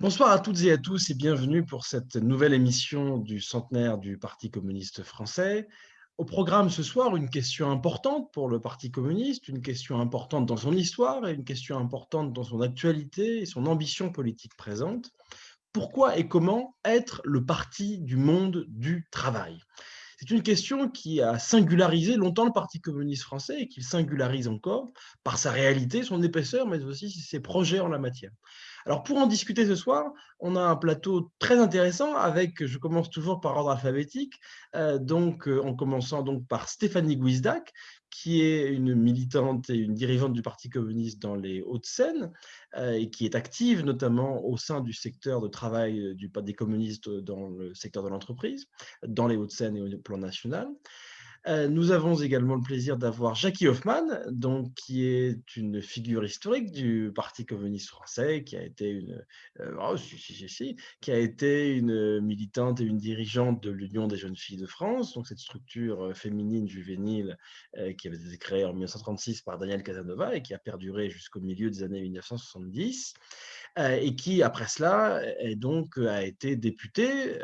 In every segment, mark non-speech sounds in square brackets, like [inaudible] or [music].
Bonsoir à toutes et à tous et bienvenue pour cette nouvelle émission du centenaire du Parti communiste français. Au programme ce soir, une question importante pour le Parti communiste, une question importante dans son histoire et une question importante dans son actualité et son ambition politique présente. Pourquoi et comment être le parti du monde du travail? C'est une question qui a singularisé longtemps le Parti communiste français et qui singularise encore par sa réalité, son épaisseur, mais aussi ses projets en la matière. Alors, pour en discuter ce soir, on a un plateau très intéressant avec, je commence toujours par ordre alphabétique, euh, donc euh, en commençant donc par Stéphanie Guizdac, qui est une militante et une dirigeante du Parti communiste dans les Hauts-de-Seine euh, et qui est active notamment au sein du secteur de travail du, des communistes dans le secteur de l'entreprise, dans les Hauts-de-Seine et au plan national. Euh, nous avons également le plaisir d'avoir Jackie Hoffman, donc, qui est une figure historique du Parti communiste français, qui a été une, euh, oh, qui a été une militante et une dirigeante de l'Union des jeunes filles de France, donc cette structure euh, féminine juvénile qui avait été créée en 1936 par Daniel Casanova et qui a perduré jusqu'au milieu des années 1970. Euh, et qui, après cela, est donc, a été députée,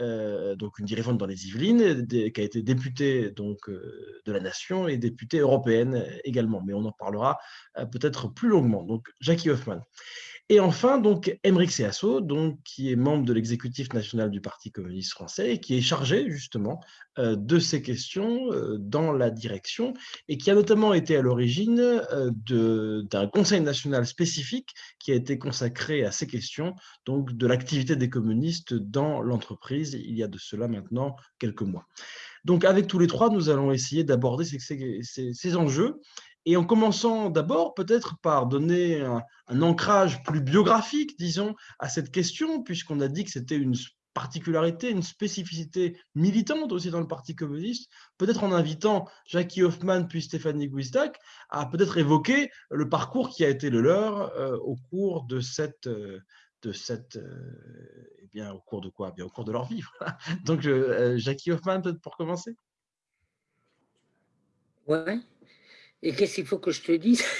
donc une dirigeante dans les Yvelines, qui a été députée donc, de la Nation et députée européenne également. Mais on en parlera peut-être plus longuement. Donc, Jackie Hoffman. Et enfin, donc, Émeric Seasso, donc, qui est membre de l'exécutif national du Parti communiste français et qui est chargé justement euh, de ces questions euh, dans la direction et qui a notamment été à l'origine euh, d'un conseil national spécifique qui a été consacré à ces questions, donc de l'activité des communistes dans l'entreprise, il y a de cela maintenant quelques mois. Donc, avec tous les trois, nous allons essayer d'aborder ces, enjeux. Et en commençant d'abord peut-être par donner un, ancrage plus biographique, disons, à cette question, puisqu'on a dit que c'était une particularité, une spécificité militante aussi dans le Parti communiste, peut-être en invitant Jackie Hoffman puis Stéphanie Guizdak à peut-être évoquer le parcours qui a été le leur euh, au cours de cette, euh, de cette euh, eh bien, au cours de quoi? Eh bien, Au cours de leur vie. [laughs] Donc, Jackie Hoffman, peut-être pour commencer? Ouais. Et qu'est-ce qu'il faut que je te dise? [laughs]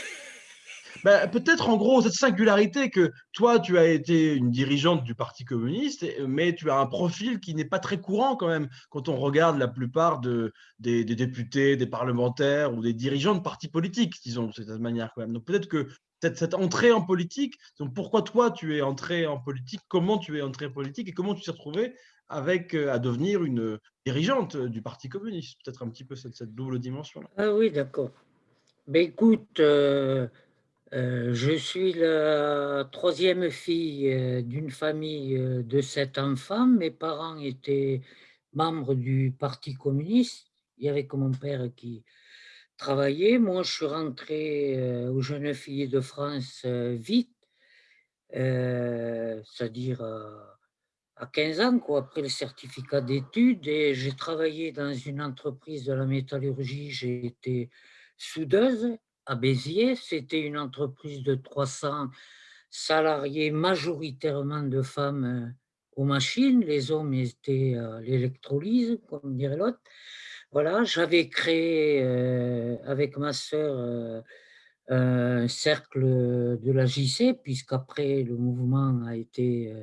Ben, Peut-être en gros cette singularité que toi, tu as été une dirigeante du Parti communiste, mais tu as un profil qui n'est pas très courant quand même quand on regarde la plupart de, des, députés, des parlementaires ou des dirigeants de partis politiques, disons de cette manière quand même. Donc peut-être que cette, entrée en politique, donc pourquoi toi tu es entré en politique, comment tu es entré en politique? Et comment tu t'es retrouvé avec, euh, à devenir une dirigeante du Parti communiste? Peut-être un petit peu cette, double dimension-là. Ah oui, d'accord. Ben écoute, euh, euh, je suis la troisième fille euh, d'une famille de sept enfants. Mes parents étaient membres du Parti communiste. Il y avait que mon père qui travaillait. Moi, je suis rentré aux Jeunes Filles de France vite, c'est-à-dire à 15 ans, quoi, après le certificat d'études. Et j'ai travaillé dans une entreprise de la métallurgie. J'ai été soudeuse à Béziers. C'était une entreprise de 300 salariés, majoritairement de femmes euh, aux machines. Les hommes étaient à l'électrolyse, comme dirait l'autre. Voilà, j'avais créé euh, avec ma sœur euh, un cercle de la JC, puisqu'après le mouvement a été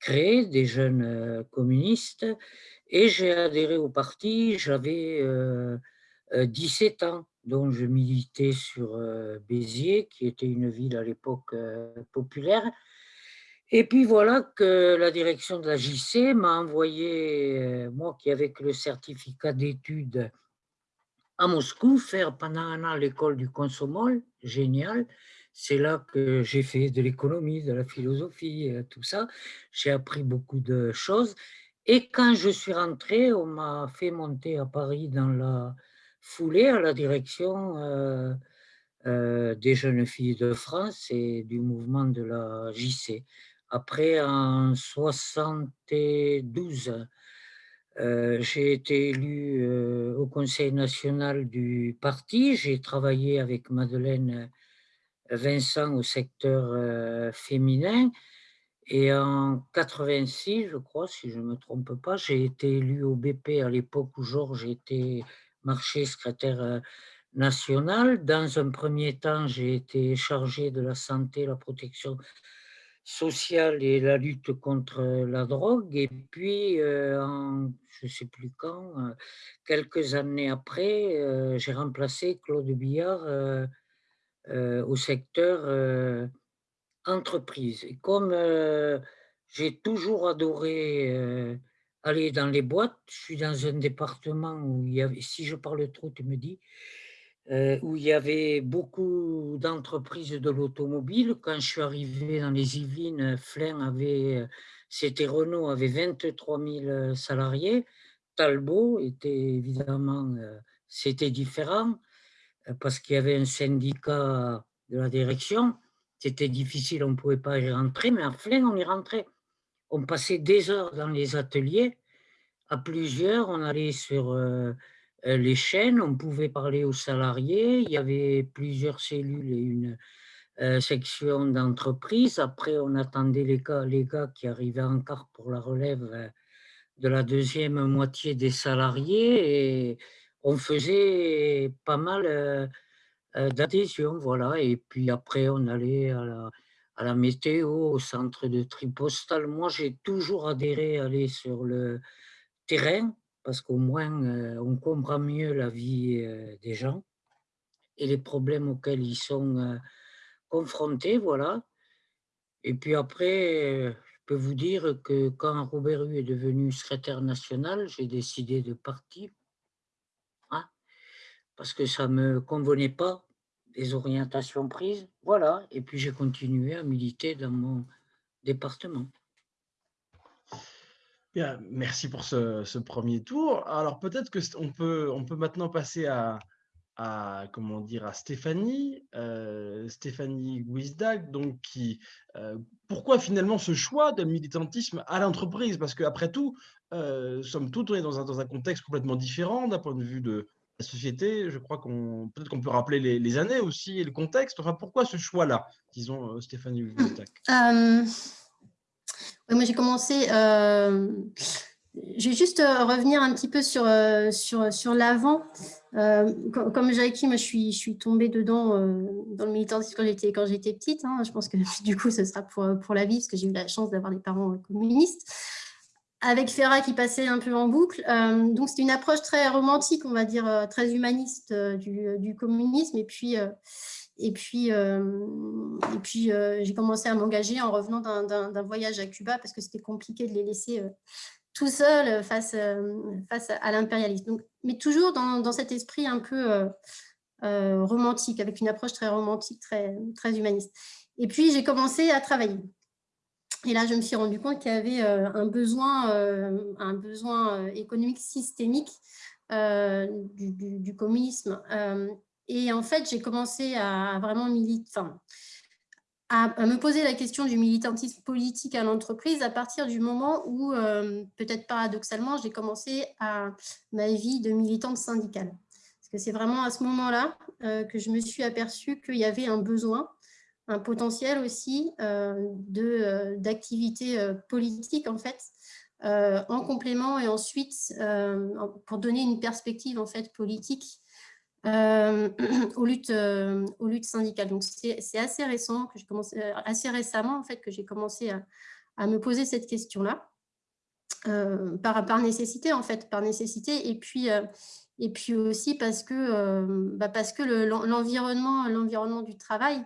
créé, des jeunes communistes, et j'ai adhéré au parti, j'avais 17 ans dont je militais sur euh, Béziers, qui était une ville à l'époque euh, populaire. Et puis voilà que la direction de la JC m'a envoyé, euh, moi qui avais le certificat d'études à Moscou, faire pendant un an l'école du Consomol, génial. C'est là que j'ai fait de l'économie, de la philosophie, tout ça. J'ai appris beaucoup de choses. Et quand je suis rentré, on m'a fait monter à Paris dans la foulé à la direction euh, euh, des jeunes filles de France et du mouvement de la JC. Après, en 72, euh, j'ai été élu au Conseil national du parti. J'ai travaillé avec Madeleine Vincent au secteur féminin. Et en 86, je crois, si je ne me trompe pas, j'ai été élu au BP à l'époque où Georges était marché secrétaire euh, national. Dans un premier temps, j'ai été chargé de la santé, la protection sociale et la lutte contre la drogue. Et puis, en, je ne sais plus quand, quelques années après, j'ai remplacé Claude Billard au secteur entreprise. Et comme j'ai toujours adoré aller dans les boîtes, je suis dans un département où il y avait, si je parle trop, tu me dis, euh, où il y avait beaucoup d'entreprises de l'automobile. Quand je suis arrivé dans les Yvelines, Flin avait, euh, c'était Renault, avait 23 000 salariés. Talbot était évidemment, euh, c'était différent parce qu'il y avait un syndicat de la direction. C'était difficile, on ne pouvait pas y rentrer, mais à Flin, on y rentrait. On passait des heures dans les ateliers, à plusieurs, on allait sur euh, les chaînes, on pouvait parler aux salariés, il y avait plusieurs cellules et une euh, section d'entreprise. Après, on attendait les gars, qui arrivaient encore pour la relève euh, de la deuxième moitié des salariés et on faisait pas mal d'adhésion, voilà. Et puis après, on allait à la, météo, au centre de tri postal. Moi, j'ai toujours adhéré à aller sur le terrain parce qu'au moins on comprend mieux la vie des gens et les problèmes auxquels ils sont confrontés, voilà. Et puis après, je peux vous dire que quand Robert Hue est devenu secrétaire national, j'ai décidé de partir, hein, parce que ça ne me convenait pas, les orientations prises, voilà. Et puis j'ai continué à militer dans mon département merci pour ce, premier tour. Alors peut-être que on peut, on peut maintenant passer à, comment dire à Stéphanie, euh, Stéphanie Guizdag, donc euh, pourquoi finalement ce choix de militantisme à l'entreprise? Parce qu'après tout, euh, est dans un, dans un contexte complètement différent d'un point de vue de la société. Je crois qu'on peut-être qu'on peut rappeler les, années aussi et le contexte. Enfin, pourquoi ce choix-là, disons Stéphanie Guizdag? Moi, j'ai commencé... Euh, je vais juste euh, revenir un petit peu sur, euh, sur, sur l'avant. comme Jackie, moi, je suis, je suis tombée dedans dans le militantisme quand j'étais quand j'étais petite. Hein. Je pense que [laughs] du coup, ce sera pour, pour la vie, parce que j'ai eu la chance d'avoir des parents communistes. Avec Ferrat qui passait un peu en boucle. donc, c'était une approche très romantique, on va dire, très humaniste du, du communisme. Et puis, et puis, euh, et puis euh, j'ai commencé à m'engager en revenant d'un voyage à Cuba parce que c'était compliqué de les laisser euh, tout seuls face, face à l'impérialisme. Mais toujours dans, dans, cet esprit un peu romantique, avec une approche très romantique, très, très humaniste. Et puis, j'ai commencé à travailler. Et là, je me suis rendu compte qu'il y avait un besoin, un besoin économique systémique du, communisme et en fait, j'ai commencé à vraiment militer, à, me poser la question du militantisme politique à l'entreprise à partir du moment où, euh, peut-être paradoxalement, j'ai commencé à ma vie de militante syndicale. Parce que c'est vraiment à ce moment-là euh, que je me suis aperçue qu'il y avait un besoin, un potentiel aussi euh, d'activité politique, en fait, en complément et ensuite pour donner une perspective en fait politique euh, [clears throat] aux, luttes, euh, aux luttes syndicales. Donc, c'est assez récent, que commencé, euh, assez récemment, en fait, que j'ai commencé à, me poser cette question-là, par, par nécessité, en fait, par nécessité, et puis, et puis aussi parce que, bah parce que l'environnement l'environnement du travail,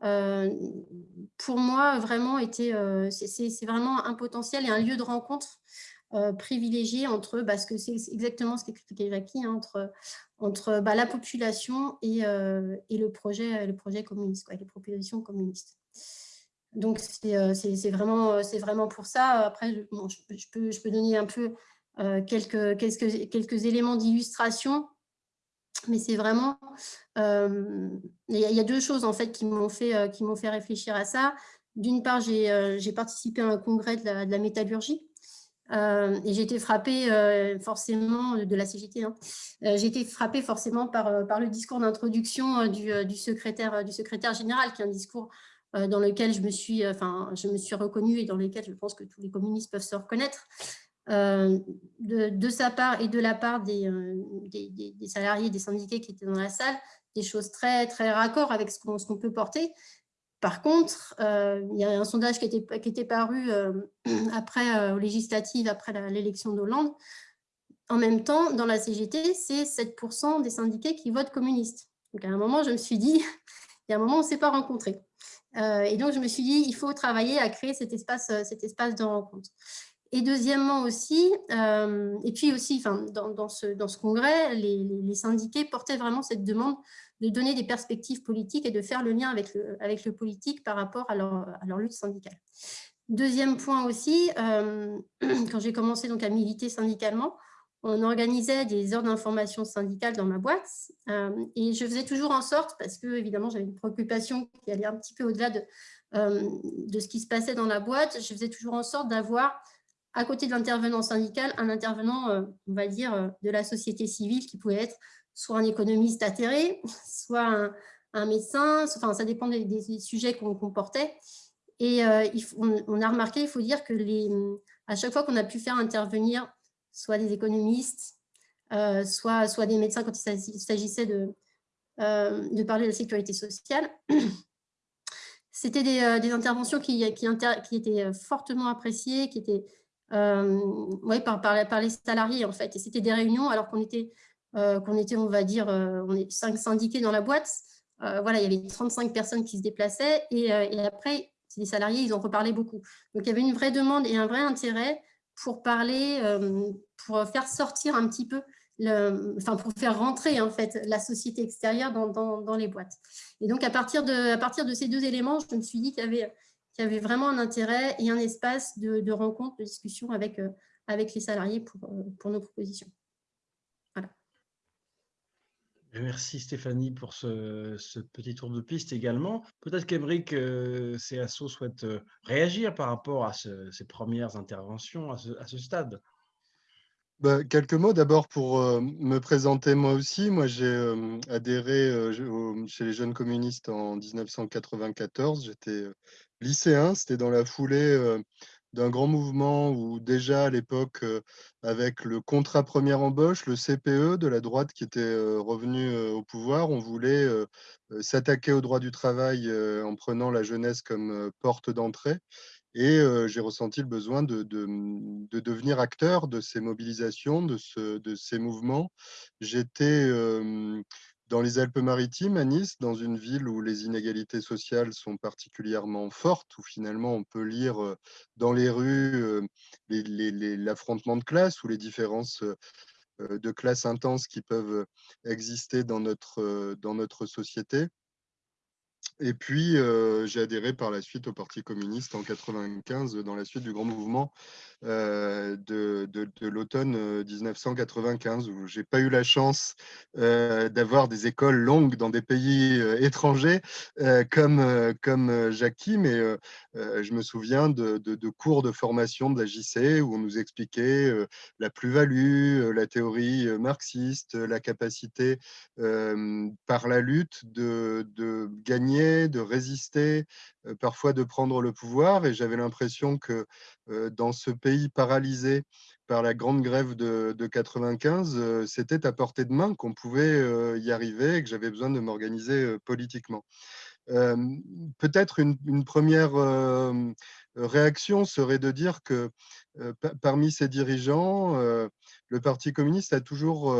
pour moi, vraiment, était, c'est vraiment un potentiel et un lieu de rencontre privilégié entre, parce bah, que c'est exactement ce qu'expliquait Jackie, hein, entre, entre bah, la population et, euh, et, le, projet, le projet communiste, quoi, les propositions communistes. Donc, c'est euh, vraiment, vraiment pour ça. Après, je, peux, je peux donner un peu euh, quelques, quelques, éléments d'illustration, mais c'est vraiment... il y, a deux choses, en fait, qui m'ont fait, fait réfléchir à ça. D'une part, j'ai participé à un congrès de la métallurgie, euh, et j'ai été frappée euh, forcément de la CGT. Hein. Euh, j'ai été frappée forcément par, le discours d'introduction du, secrétaire, général, qui est un discours dans lequel je me suis, enfin, je me suis reconnue et dans lequel je pense que tous les communistes peuvent se reconnaître. De, sa part et de la part des, salariés, des syndiqués qui étaient dans la salle, des choses très, très raccord avec ce qu'on peut porter. Par contre, il y a un sondage qui était, qui était paru [clears throat] après, aux législatives, après l'élection d'Hollande. En même temps, dans la CGT, c'est 7% des syndiqués qui votent communistes. Donc à un moment, je me suis dit, [laughs] il y a un moment, on ne s'est pas rencontrés. et donc, je me suis dit, il faut travailler à créer cet espace, cet espace de rencontre. Et deuxièmement aussi, et puis aussi enfin, dans, ce, dans ce congrès, les, les, syndiqués portaient vraiment cette demande de donner des perspectives politiques et de faire le lien avec le, politique par rapport à leur, à leur lutte syndicale. Deuxième point aussi, euh, [clears throat] quand j'ai commencé donc à militer syndicalement, on organisait des heures d'information syndicale dans ma boîte euh, et je faisais toujours en sorte, parce que évidemment j'avais une préoccupation qui allait un petit peu au-delà de, euh, de ce qui se passait dans la boîte, je faisais toujours en sorte d'avoir à côté de l'intervenant syndical, un intervenant, on va dire, de la société civile qui pouvait être soit un économiste atterré, [laughs] soit un, médecin, enfin, ça dépend des, sujets qu'on portait. Et euh, on, a remarqué, il faut dire que les, à chaque fois qu'on a pu faire intervenir soit des économistes, euh, soit, soit des médecins quand il s'agissait de, euh, de parler de la sécurité sociale, [clears throat] c'était des, interventions qui, étaient fortement appréciées, qui étaient ouais, par, par, par, les salariés en fait. Et c'était des réunions alors qu'on était qu'on était, on va dire, euh, on est cinq syndiqués dans la boîte. Euh, voilà, il y avait 35 personnes qui se déplaçaient et, après, les salariés, ils ont reparlé beaucoup. Donc, il y avait une vraie demande et un vrai intérêt pour parler, pour faire sortir un petit peu enfin pour faire rentrer en fait la société extérieure dans, les boîtes. Et donc à partir, de, à partir de ces deux éléments, je me suis dit qu'il y avait, y avait vraiment un intérêt et un espace de, rencontre, de discussion avec, avec les salariés pour nos propositions. Merci Stéphanie pour ce, petit tour de piste également. Peut-être qu'Emeric euh, CSO souhaite euh, réagir par rapport à ces premières interventions à ce, stade. Bah, quelques mots d'abord pour euh, me présenter moi aussi. Moi, j'ai adhéré chez les jeunes communistes en 1994. J'étais lycéen. C'était dans la foulée d'un grand mouvement où déjà à l'époque, euh, avec le contrat première embauche, le CPE de la droite qui était euh, revenu euh, au pouvoir, on voulait s'attaquer au droit du travail en prenant la jeunesse comme porte d'entrée. Et j'ai ressenti le besoin de, de, devenir acteur de ces mobilisations, de, ce, de ces mouvements. J'étais dans les Alpes-Maritimes, à Nice, dans une ville où les inégalités sociales sont particulièrement fortes, où finalement on peut lire dans les rues l'affrontement de classe ou les différences de classe intenses qui peuvent exister dans notre, dans notre société. Et puis, j'ai adhéré par la suite au Parti communiste en 1995, dans la suite du grand mouvement de, de, l'automne 1995, où j'ai pas eu la chance d'avoir des écoles longues dans des pays étrangers comme, comme Jackie, mais je me souviens de, de, cours de formation de la JC où on nous expliquait la plus-value, la théorie marxiste, la capacité par la lutte de, de gagner de résister, euh, parfois de prendre le pouvoir. Et j'avais l'impression que euh, dans ce pays paralysé par la grande grève de, de 95, euh, c'était à portée de main qu'on pouvait y arriver et que j'avais besoin de m'organiser politiquement. Peut-être une, première réaction serait de dire que parmi ces dirigeants, le Parti communiste a toujours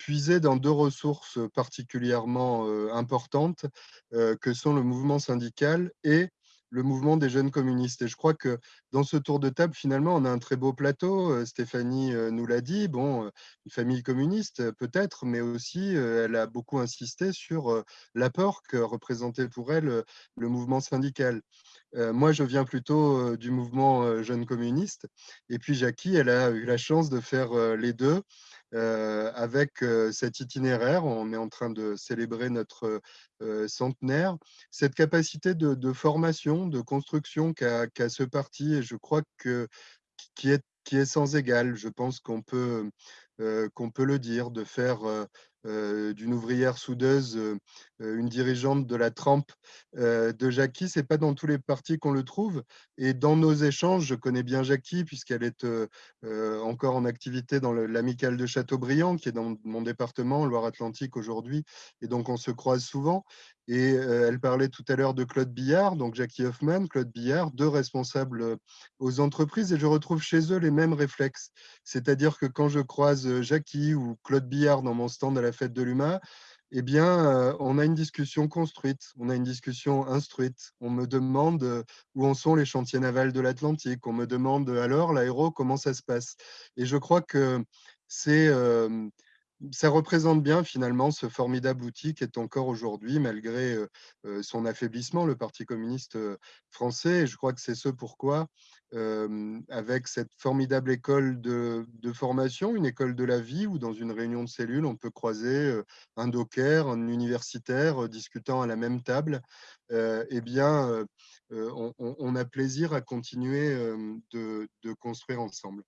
puiser dans deux ressources particulièrement importantes que sont le mouvement syndical et le mouvement des jeunes communistes. Et je crois que dans ce tour de table, finalement, on a un très beau plateau. Stéphanie nous l'a dit, bon, une famille communiste peut-être, mais aussi elle a beaucoup insisté sur l'apport que représentait pour elle le mouvement syndical. Moi, je viens plutôt du mouvement jeune communiste. Et puis Jackie, elle a eu la chance de faire les deux. Euh, avec euh, cet itinéraire. On est en train de célébrer notre euh, centenaire. Cette capacité de, formation, de construction qu'a ce parti, et je crois que est, qui est sans égal. Je pense qu'on peut, qu'on peut le dire, de faire d'une ouvrière soudeuse une dirigeante de la trempe de Jackie. Ce n'est pas dans tous les partis qu'on le trouve. Et dans nos échanges, je connais bien Jackie puisqu'elle est encore en activité dans l'amicale de Châteaubriand, qui est dans mon département, Loire-Atlantique aujourd'hui. Et donc, on se croise souvent. Et elle parlait tout à l'heure de Claude Billard, donc Jackie Hoffman, Claude Billard, deux responsables aux entreprises. Et je retrouve chez eux les mêmes réflexes. C'est-à-dire que quand je croise Jackie ou Claude Billard dans mon stand à la fête de l'UMA, eh bien, on a une discussion construite, on a une discussion instruite. On me demande où en sont les chantiers navals de l'Atlantique. On me demande alors, l'aéro, comment ça se passe? Et je crois que c'est ça représente bien finalement ce formidable outil qui est encore aujourd'hui, malgré son affaiblissement, le Parti communiste français. Et je crois que c'est ce pourquoi, avec cette formidable école de, formation, une école de la vie, où dans une réunion de cellules, on peut croiser un docker, un universitaire discutant à la même table, eh bien, on, a plaisir à continuer de construire ensemble.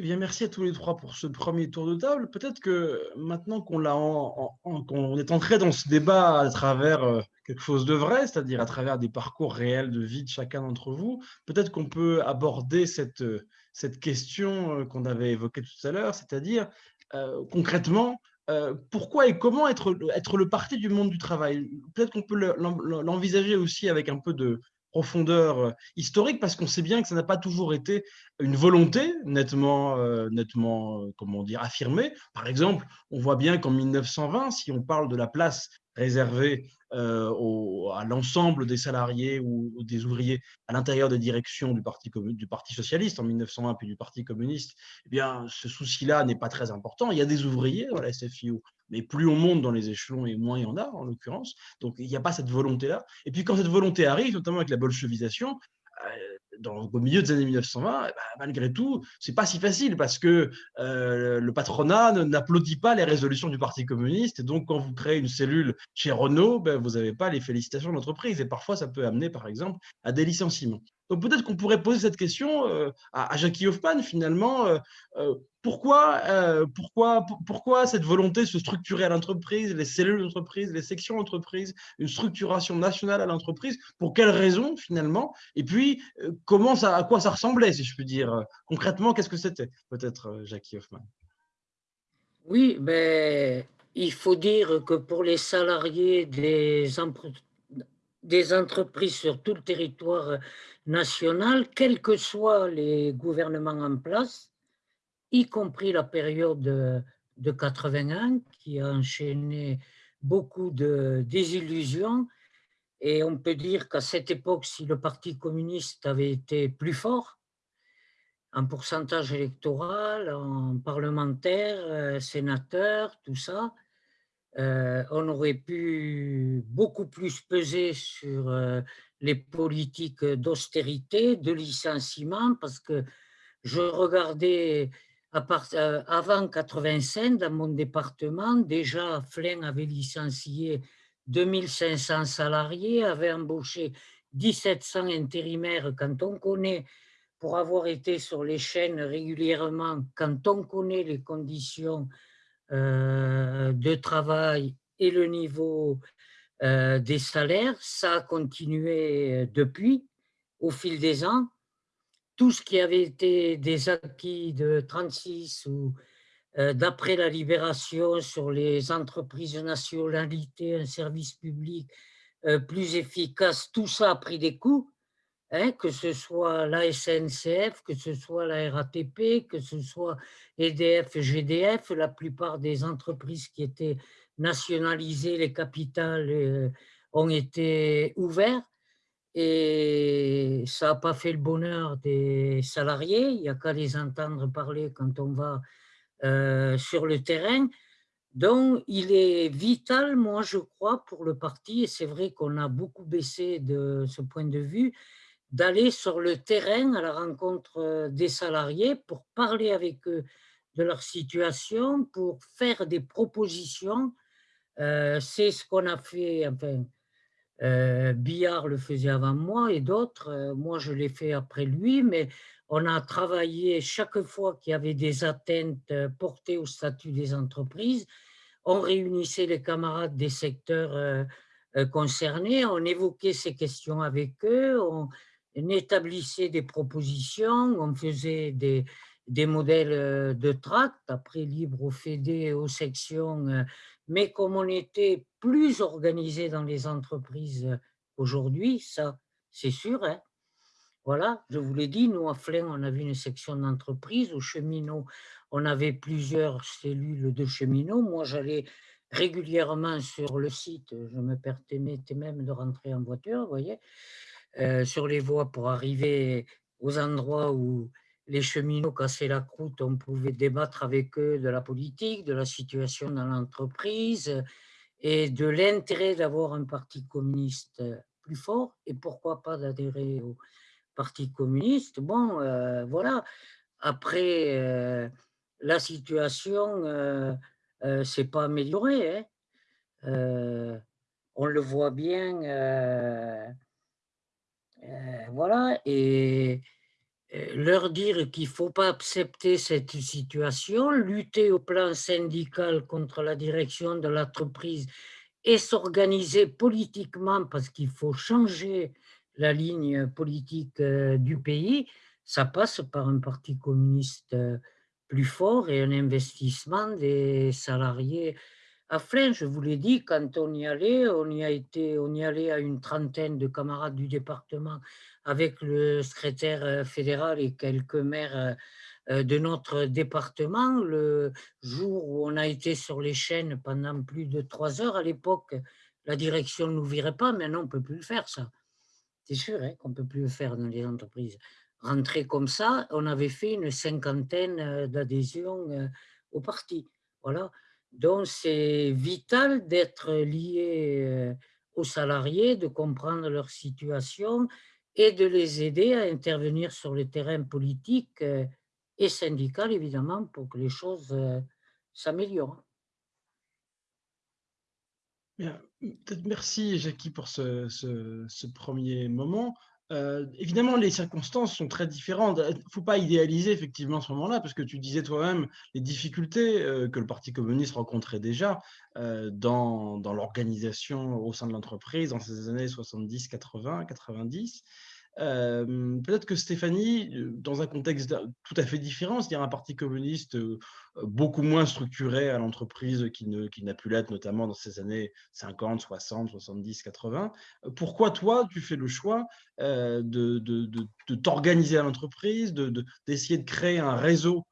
Eh bien, merci à tous les trois pour ce premier tour de table. Peut-être que maintenant qu'on est entré dans ce débat à travers euh, quelque chose de vrai, c'est-à-dire à travers des parcours réels de vie de chacun d'entre vous, peut-être qu'on peut aborder cette, cette question euh, qu'on avait évoquée tout à l'heure, c'est-à-dire euh, concrètement, pourquoi et comment être le parti du monde du travail? Peut-être qu'on peut l'envisager aussi avec un peu de, profondeur euh, historique parce qu'on sait bien que ça n'a pas toujours été une volonté nettement, euh, nettement euh, comment dire, affirmée. Par exemple, on voit bien qu'en 1920, si on parle de la place réservée à l'ensemble des salariés ou, des ouvriers à l'intérieur des directions du Parti, du socialiste en 1920 puis du Parti communiste, eh bien, ce souci-là n'est pas très important. Il y a des ouvriers dans la SFIO, mais plus on monte dans les échelons et moins il y en a, en l'occurrence. Donc, il n'y a pas cette volonté-là. Et puis, quand cette volonté arrive, notamment avec la bolchevisation, euh, dans, au milieu des années 1920, eh ben, malgré tout, c'est pas si facile parce que euh, le patronat n'applaudit pas les résolutions du Parti communiste. Et donc, quand vous créez une cellule chez Renault, ben, vous n'avez pas les félicitations de l'entreprise. Et parfois, ça peut amener, par exemple, à des licenciements. Donc peut-être qu'on pourrait poser cette question euh, à, Jackie Hoffman, finalement. Euh, pourquoi, cette volonté de se structurer à l'entreprise, les cellules d'entreprise, les sections d'entreprise, une structuration nationale à l'entreprise Pour quelles raisons, finalement? Et puis, comment ça, à quoi ça ressemblait, si je puis dire? Concrètement, qu'est-ce que c'était Peut-être Jackie Hoffman. Oui, mais il faut dire que pour les salariés des entreprises sur tout le territoire national, quels que soient les gouvernements en place, y compris la période de, de 81 qui a enchaîné beaucoup de désillusions. Et on peut dire qu'à cette époque, si le Parti communiste avait été plus fort, en pourcentage électoral, en parlementaire, euh, sénateur, tout ça, euh, on aurait pu beaucoup plus peser sur euh, les politiques d'austérité, de licenciement, parce que je regardais euh, avant 85, dans mon département, déjà Flynn avait licencié 2500 salariés, avait embauché 1700 intérimaires. Quand on connaît, pour avoir été sur les chaînes régulièrement, quand on connaît les conditions euh, de travail et le niveau euh, des salaires, ça a continué depuis, au fil des ans. Tout ce qui avait été des acquis de 36 ou euh, d'après la libération sur les entreprises de nationalité, un service public plus efficace, tout ça a pris des coups. Hein, que ce soit la SNCF, que ce soit la RATP, que ce soit EDF, GDF, la plupart des entreprises qui étaient nationalisées, les capitales euh, ont été ouvertes et ça n'a pas fait le bonheur des salariés, il n'y a qu'à les entendre parler quand on va euh, sur le terrain. Donc, il est vital, moi je crois, pour le parti, et c'est vrai qu'on a beaucoup baissé de ce point de vue, d'aller sur le terrain à la rencontre euh, des salariés pour parler avec eux de leur situation, pour faire des propositions. Euh, c'est ce qu'on a fait, Billard le faisait avant moi et d'autres, moi je l'ai fait après lui, mais on a travaillé chaque fois qu'il y avait des atteintes portées au statut des entreprises, on réunissait les camarades des secteurs concernés, on évoquait ces questions avec eux, on, établissait des propositions, on faisait des, des modèles de tract, après libre aux fédés, aux sections, mais comme on était plus organisé dans les entreprises aujourd'hui, ça c'est sûr, hein, voilà, je vous l'ai dit, nous, à Flins, on avait une section d'entreprise. Au cheminot, on avait plusieurs cellules de cheminots. Moi, j'allais régulièrement sur le site. Je me permettais même de rentrer en voiture, vous voyez, euh, sur les voies pour arriver aux endroits où les cheminots cassaient la croûte. On pouvait débattre avec eux de la politique, de la situation dans l'entreprise et de l'intérêt d'avoir un parti communiste plus fort et pourquoi pas d'adhérer au Parti communiste. Bon, euh, voilà. Après, euh, la situation euh, euh s'est pas améliorée. Hein. on le voit bien. voilà. Et leur dire qu'il ne faut pas accepter cette situation, lutter au plan syndical contre la direction de l'entreprise et s'organiser politiquement parce qu'il faut changer la ligne politique euh, du pays, ça passe par un parti communiste euh, plus fort et un investissement des salariés à Flins. Je vous l'ai dit, quand on y allait, on y, a été, on y allait à une trentaine de camarades du département avec le secrétaire euh, fédéral et quelques maires de notre département. Le jour où on a été sur les chaînes pendant plus de trois heures, à l'époque, la direction ne nous virait pas, maintenant on ne peut plus le faire ça. C'est sûr hein, qu'on ne peut plus le faire dans les entreprises. Rentrer comme ça, on avait fait une cinquantaine euh, d'adhésions euh, au parti. Voilà. Donc, c'est vital d'être lié euh, aux salariés, de comprendre leur situation et de les aider à intervenir sur le terrain politique et syndical, évidemment, pour que les choses s'améliorent. Merci, Jackie, pour ce, premier moment. Euh, évidemment, les circonstances sont très différentes. Il ne faut pas idéaliser effectivement ce moment-là, parce que tu disais toi-même les difficultés euh, que le Parti communiste rencontrait déjà euh, dans, dans l'organisation au sein de l'entreprise dans ces années 70, 80, 90. Peut-être que Stéphanie, dans un contexte tout à fait différent, c'est-à-dire un parti communiste beaucoup moins structuré à l'entreprise qu'il n'a pu l'être, notamment dans ces années 50, 60, 70, 80, pourquoi toi, tu fais le choix de, de, t'organiser à l'entreprise, d'essayer de, créer un réseau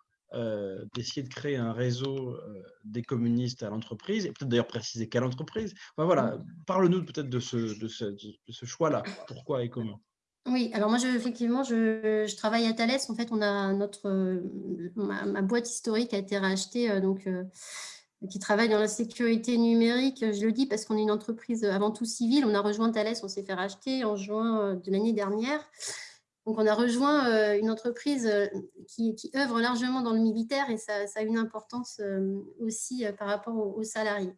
d'essayer de créer un réseau des communistes à l'entreprise, et peut-être d'ailleurs préciser quelle entreprise? voilà, mmh. parle-nous peut-être de ce, de ce, de ce choix-là, pourquoi et comment? Oui, alors moi, effectivement, je, travaille à Thales. En fait, on a notre, ma, boîte historique a été rachetée, euh, donc, euh, qui travaille dans la sécurité numérique. Je le dis parce qu'on est une entreprise avant tout civile. On a rejoint Thales, on s'est fait racheter en juin euh, de l'année dernière. Donc, on a rejoint une entreprise qui, œuvre largement dans le militaire et ça, a une importance aussi par rapport aux salariés.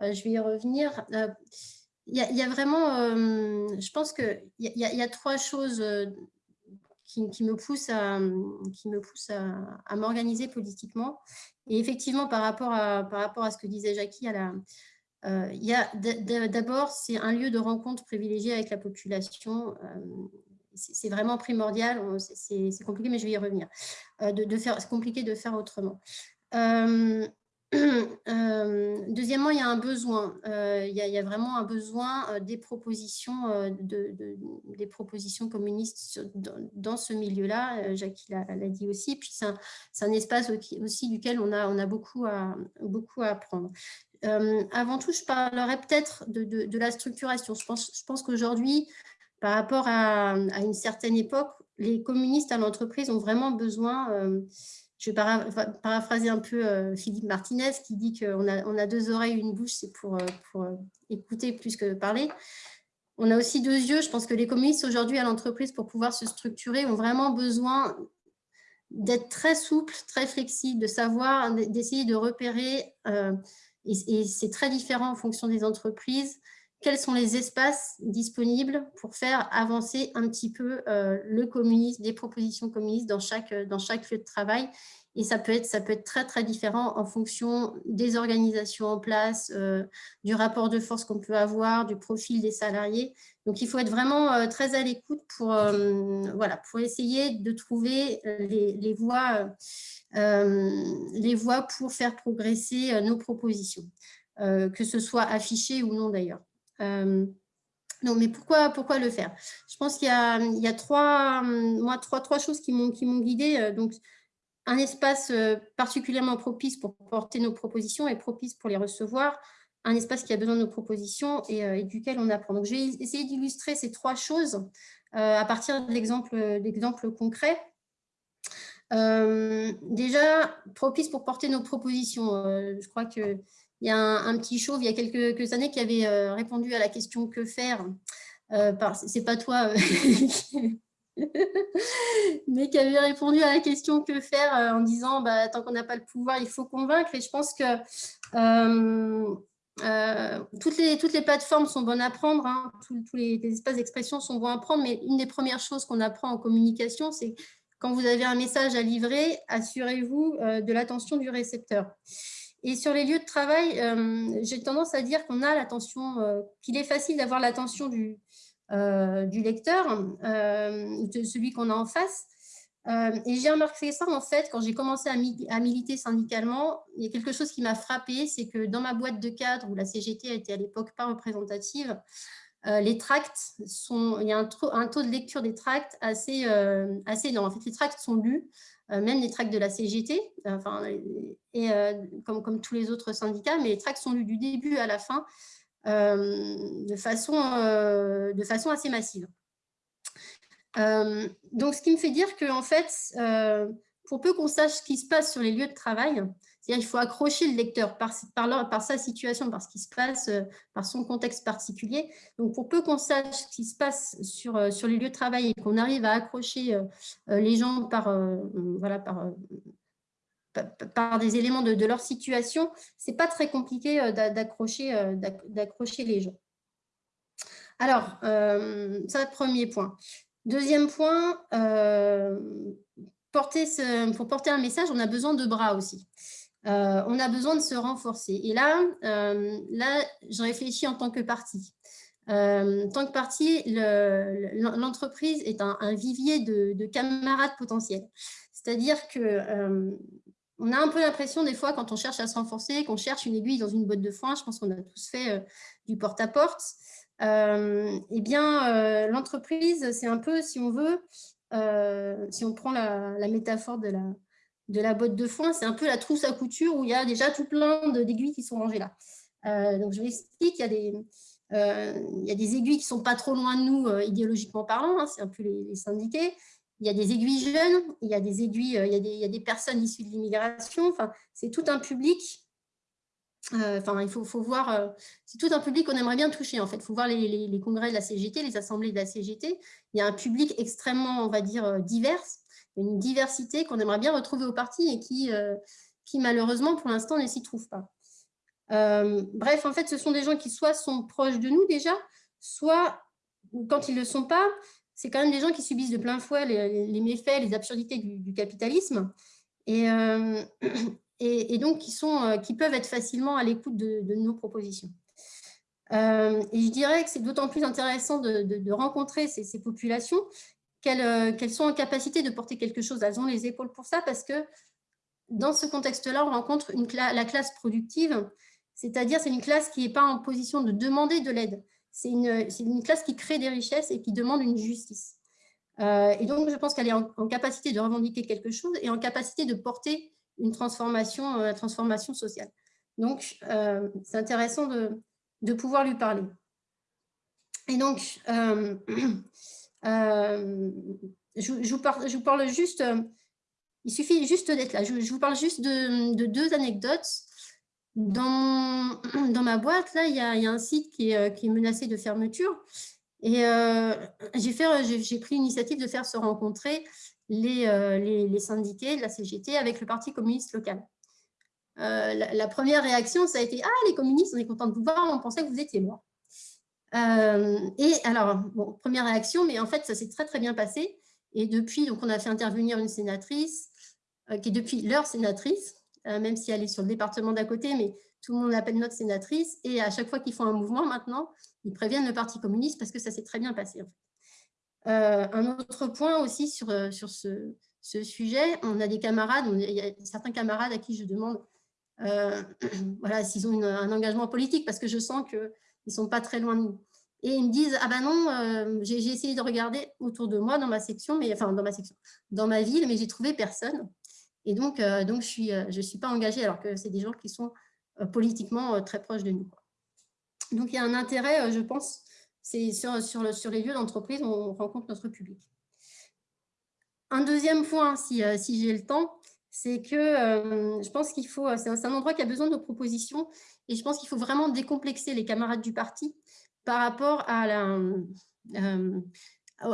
Je vais y revenir il y, a vraiment, euh, je pense qu'il y, y, a trois choses euh, qui, me poussent à, qui à, m'organiser politiquement. Et effectivement, par rapport à, par rapport à ce que disait Jackie, euh, il y a d'abord, c'est un lieu de rencontre privilégié avec la population. c'est vraiment primordial. C'est compliqué, mais je vais y revenir. de, c'est compliqué de faire autrement. Euh, deuxièmement, il y a un besoin. Euh, il, y a, vraiment un besoin euh, des propositions, de, des propositions communistes dans, ce milieu-là. Jacques l'a dit aussi. Puis c'est un, espace aussi duquel on a, on a beaucoup, à, beaucoup à apprendre. avant tout, je parlerai peut-être de, la structuration. Je pense, je pense qu'aujourd'hui, par rapport à, à, une certaine époque, les communistes à l'entreprise ont vraiment besoin je vais paraphraser un peu euh, Philippe Martinez qui dit qu'on a, on a deux oreilles, une bouche, c'est pour, euh, pour euh, écouter plus que parler. On a aussi deux yeux. Je pense que les communistes aujourd'hui à l'entreprise, pour pouvoir se structurer, ont vraiment besoin d'être très souples, très flexibles, de savoir, d'essayer de repérer, et, c'est très différent en fonction des entreprises, quels sont les espaces disponibles pour faire avancer un petit peu le communisme, des propositions communistes dans chaque, dans chaque lieu de travail. Et ça peut, être, ça peut être très, très différent en fonction des organisations en place, du rapport de force qu'on peut avoir, du profil des salariés. Donc, il faut être vraiment très à l'écoute pour, voilà, pour essayer de trouver les, les voies, les voies pour faire progresser nos propositions, que ce soit affiché ou non d'ailleurs. Euh, non, mais pourquoi, pourquoi le faire? Je pense qu'il y a, trois, moi, trois, trois choses qui m'ont guidée. Euh, donc, un espace euh, particulièrement propice pour porter nos propositions et propice pour les recevoir, un espace qui a besoin de nos propositions et, duquel on apprend. Donc, je vais essayer d'illustrer ces trois choses à partir d'exemples concrets. déjà, propice pour porter nos propositions. je crois que il y a un, petit chauve il y a quelques, années qui avait euh, répondu à la question « Que faire euh, C'est pas toi, euh, [laughs] mais qui avait répondu à la question « Que faire en disant bah, Tant qu'on n'a pas le pouvoir, il faut convaincre ». Et je pense que toutes, les, toutes les plateformes sont bonnes à prendre, hein. tous, les, espaces d'expression sont bons à prendre, mais une des premières choses qu'on apprend en communication, c'est quand vous avez un message à livrer, assurez-vous de l'attention du récepteur. Et sur les lieux de travail, euh, j'ai tendance à dire qu'on a l'attention, euh, qu'il est facile d'avoir l'attention du, euh, lecteur, de celui qu'on a en face. et j'ai remarqué ça, en fait, quand j'ai commencé à, militer syndicalement, il y a quelque chose qui m'a frappé, c'est que dans ma boîte de cadre, où la CGT était à l'époque pas représentative, les tracts sont, il y a un, taux de lecture des tracts assez, assez énorme. En fait, les tracts sont lus même les tracts de la CGT, et, euh, comme, tous les autres syndicats, mais les tracts sont lus du début à la fin euh, de, façon, de façon assez massive. donc, ce qui me fait dire que, en fait, pour peu qu'on sache ce qui se passe sur les lieux de travail, il faut accrocher le lecteur par, sa situation, par ce qui se passe, euh, par son contexte particulier. Donc, pour peu qu'on sache ce qui se passe sur, euh, les lieux de travail et qu'on arrive à accrocher euh, les gens par, des éléments de, leur situation, ce n'est pas très compliqué d'accrocher les gens. Alors, ça, premier point. Deuxième point, pour porter un message, on a besoin de bras aussi. Euh, on a besoin de se renforcer. Et là, euh, là je réfléchis en tant que parti. Euh, en tant que parti, l'entreprise est un, vivier de, camarades potentiels. C'est-à-dire que on a un peu l'impression des fois quand on cherche à se renforcer, qu'on cherche une aiguille dans une botte de foin, je pense qu'on a tous fait du porte-à-porte, eh bien, l'entreprise, c'est un peu, si on veut, si on prend la métaphore de la, de la botte de foin, c'est un peu la trousse à couture où il y a déjà tout plein d'aiguilles qui sont rangées là. Euh, donc, je vous explique, il y a des, euh, il y a des aiguilles qui sont pas trop loin de nous, euh, idéologiquement parlant, hein, c'est un peu les, syndiqués. Il y a des aiguilles jeunes, il y a des aiguilles, il, y a des, il y a des personnes issues de l'immigration. Enfin, c'est tout un public. Enfin, il faut, faut voir, c'est tout un public qu'on aimerait bien toucher. En fait, il faut voir les, les, congrès de la CGT, les assemblées de la CGT. Il y a un public extrêmement, on va dire, divers une diversité qu'on aimerait bien retrouver au parti et qui, euh, qui malheureusement, pour l'instant, ne s'y trouve pas. Euh, bref, en fait, ce sont des gens qui soit sont proches de nous déjà, soit, quand ils ne le sont pas, c'est quand même des gens qui subissent de plein fouet les, méfaits, les absurdités du, capitalisme, euh, et, et, donc qui, sont, qui peuvent être facilement à l'écoute de, nos propositions. et je dirais que c'est d'autant plus intéressant de, rencontrer ces, ces, populations euh, qu'elles, sont en capacité de porter quelque chose, elles ont les épaules pour ça, parce que dans ce contexte-là, on rencontre la classe productive, c'est-à-dire c'est une classe qui n'est pas en position de demander de l'aide, c'est une, classe qui crée des richesses et qui demande une justice. Euh, et donc, je pense qu'elle est en, capacité de revendiquer quelque chose et en capacité de porter une transformation, euh, transformation sociale. Donc, c'est intéressant de, de, pouvoir lui parler. Et donc, [clears throat] Euh, je, vous parle, juste, euh, il suffit juste d'être là. Je, vous parle juste de, deux anecdotes. [clears throat] Dans, ma boîte, là, il y, a, un site qui est, euh, qui est, menacé de fermeture. Et j'ai pris l'initiative de faire se rencontrer les, les, syndiqués de la CGT avec le Parti communiste local. la, première réaction, ça a été « Ah, les communistes, on est content de vous voir, on pensait que vous étiez morts. Et alors, première réaction, mais en fait, ça s'est très, très bien passé. Et depuis, donc, on a fait intervenir une sénatrice, qui est depuis leur sénatrice, même si elle est sur le département d'à côté, mais tout le monde l'appelle notre sénatrice. Et à chaque fois qu'ils font un mouvement, maintenant, ils préviennent le Parti communiste parce que ça s'est très bien passé. un autre point aussi sur, sur ce, sujet. On a des camarades, il y a certains camarades à qui je demande euh, [clears throat] voilà, s'ils ont un engagement politique, parce que je sens qu'ils ne sont pas très loin de nous. Et ils me disent, ah ben non, euh, j'ai essayé de regarder autour de moi, dans ma section, mais, enfin dans ma section, dans ma ville, mais j'ai trouvé personne. Et donc, euh, donc je suis, je suis pas engagée, alors que c'est des gens qui sont politiquement très proches de nous. Donc, il y a un intérêt, je pense, c'est sur, sur, sur les lieux d'entreprise, on rencontre notre public. Un deuxième point, si, euh, si j'ai le temps, c'est que euh, je pense qu'il faut, c'est un, endroit qui a besoin de nos propositions et je pense qu'il faut vraiment décomplexer les camarades du parti par rapport à la, euh,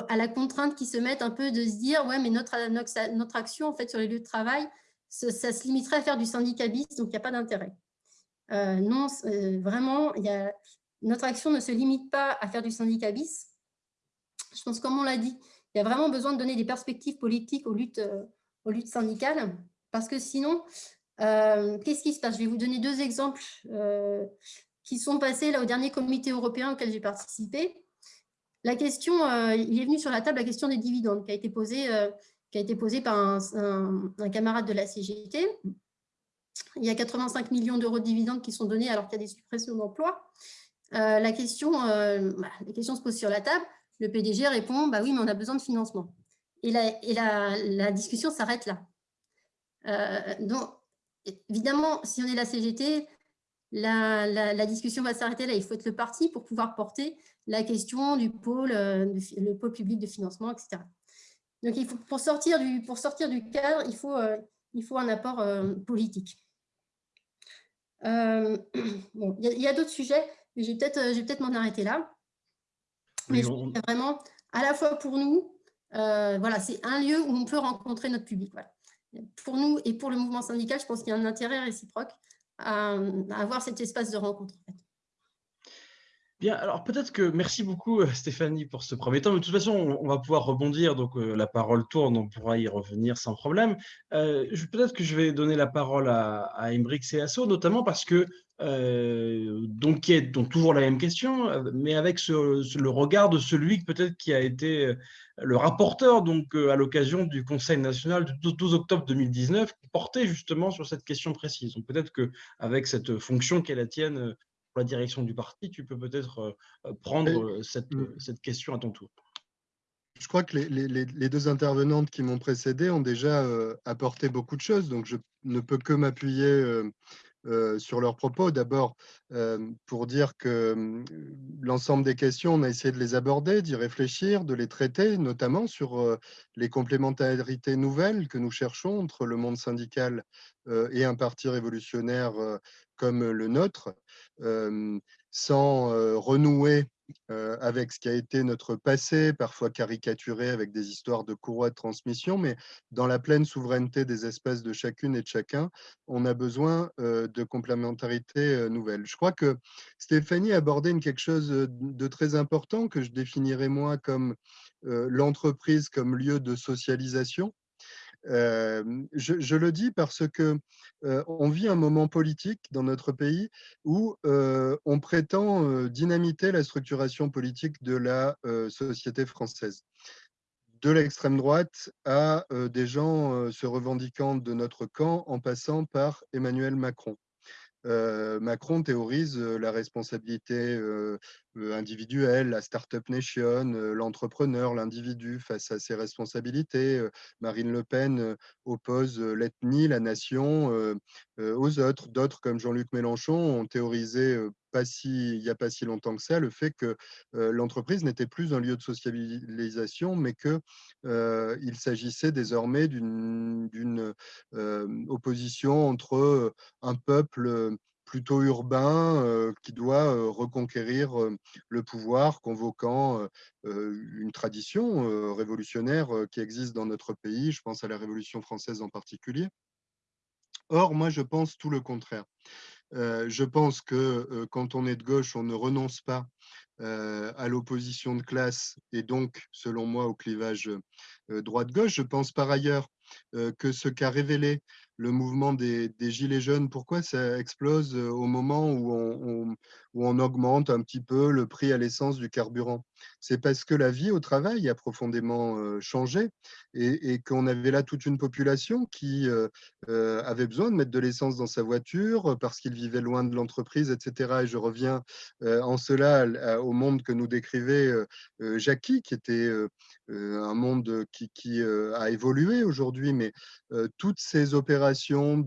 à la contrainte qui se met un peu de se dire ouais mais notre, notre, action en fait sur les lieux de travail, ça, se limiterait à faire du syndicat donc il n'y a pas d'intérêt. non, vraiment, notre action ne se limite pas à faire du syndicat Je pense, comme on l'a dit, il y a vraiment besoin de donner des perspectives politiques aux luttes, euh, aux luttes syndicales, parce que sinon, euh, qu'est-ce qui se passe? Je vais vous donner deux exemples euh, qui sont passés là, au dernier comité européen auquel j'ai participé. La question, il est venu sur la table la question des dividendes qui a été posée, qui a été posée par un, camarade de la CGT. Il y a 85 millions d'euros de dividendes qui sont donnés alors qu'il y a des suppressions d'emplois. la, question, bah, la question se pose sur la table le PDG répond bah oui, mais on a besoin de financement. Et la, et la, discussion s'arrête là. Euh, donc, évidemment, si on est la CGT, la, discussion va s'arrêter là. Il faut être le parti pour pouvoir porter la question du pôle, euh, le pôle public de financement, etc. Donc, il faut, pour, sortir du, pour sortir du cadre, il faut, euh, il faut un apport politique. [clears throat] bon, il y a, d'autres sujets, mais je vais peut-être m'en arrêter là. Mais c'est vraiment, à la fois pour nous, euh, voilà, c'est un lieu où on peut rencontrer notre public. Pour nous et pour le mouvement syndical, je pense qu'il y a un intérêt réciproque à, avoir cet espace de rencontre. Bien, alors peut-être que, merci beaucoup euh, Stéphanie pour ce premier temps, mais de toute façon, on, va pouvoir rebondir, donc euh, la parole tourne, on pourra y revenir sans problème. peut-être que je vais donner la parole à, à Embrick Asso, notamment parce que euh, donc qui est donc toujours la même question, euh, mais avec le regard de celui peut-être qui a été euh, le rapporteur donc à l'occasion du Conseil national du 12 octobre 2019, qui portait justement sur cette question précise. Donc peut-être que avec cette fonction est la tienne pour la direction du parti, tu peux peut-être prendre cette, cette, question à ton tour. Je crois que les, les, les deux intervenantes qui m'ont précédé ont déjà apporté beaucoup de choses, donc je ne peux que m'appuyer euh, sur leurs propos. D'abord, euh, pour dire que hum, l'ensemble des questions, on a essayé de les aborder, d'y réfléchir, de les traiter, notamment sur euh, les complémentarités nouvelles que nous cherchons entre le monde syndical et un parti révolutionnaire comme le nôtre, sans renouer euh, avec ce qui a été notre passé, parfois caricaturé avec des histoires de courroie de transmission, mais dans la pleine souveraineté des espèces de chacune et de chacun, on a besoin euh, de complémentarité euh, nouvelle. Je crois que Stéphanie a abordé quelque chose de très important que je définirais moi comme l'entreprise comme lieu de socialisation je, le dis parce que on vit un moment politique dans notre pays où on prétend dynamiter la structuration politique de la société française de l'extrême droite à des gens se revendiquant de notre camp en passant par Emmanuel Macron. Macron théorise la responsabilité individuelle, la Startup Nation, l'entrepreneur, l'individu face à ses responsabilités. Marine Le Pen oppose l'ethnie, la nation aux autres. D'autres, comme Jean-Luc Mélenchon, ont théorisé pas si, il n'y a pas si longtemps que ça, le fait que l'entreprise n'était plus un lieu de socialisation, mais qu'il il s'agissait désormais d'une opposition entre un peuple plutôt urbain qui doit reconquérir le pouvoir, convoquant une tradition révolutionnaire qui existe dans notre pays. Je pense à la Révolution française en particulier. Or, moi, je pense tout le contraire. je pense que quand on est de gauche, on ne renonce pas à l'opposition de classe et donc, selon moi, au clivage droite-gauche. Je pense par ailleurs que ce qu'a révélé le mouvement des, Gilets jaunes, pourquoi ça explose au moment où on, où on augmente un petit peu le prix à l'essence du carburant C'est parce que la vie au travail a profondément changé et, qu'on avait là toute une population qui avait besoin de mettre de l'essence dans sa voiture parce qu'il vivait loin de l'entreprise, etc. Et je reviens en cela au monde que nous décrivait Jackie, qui était un monde qui, a évolué aujourd'hui, mais toutes ces opérations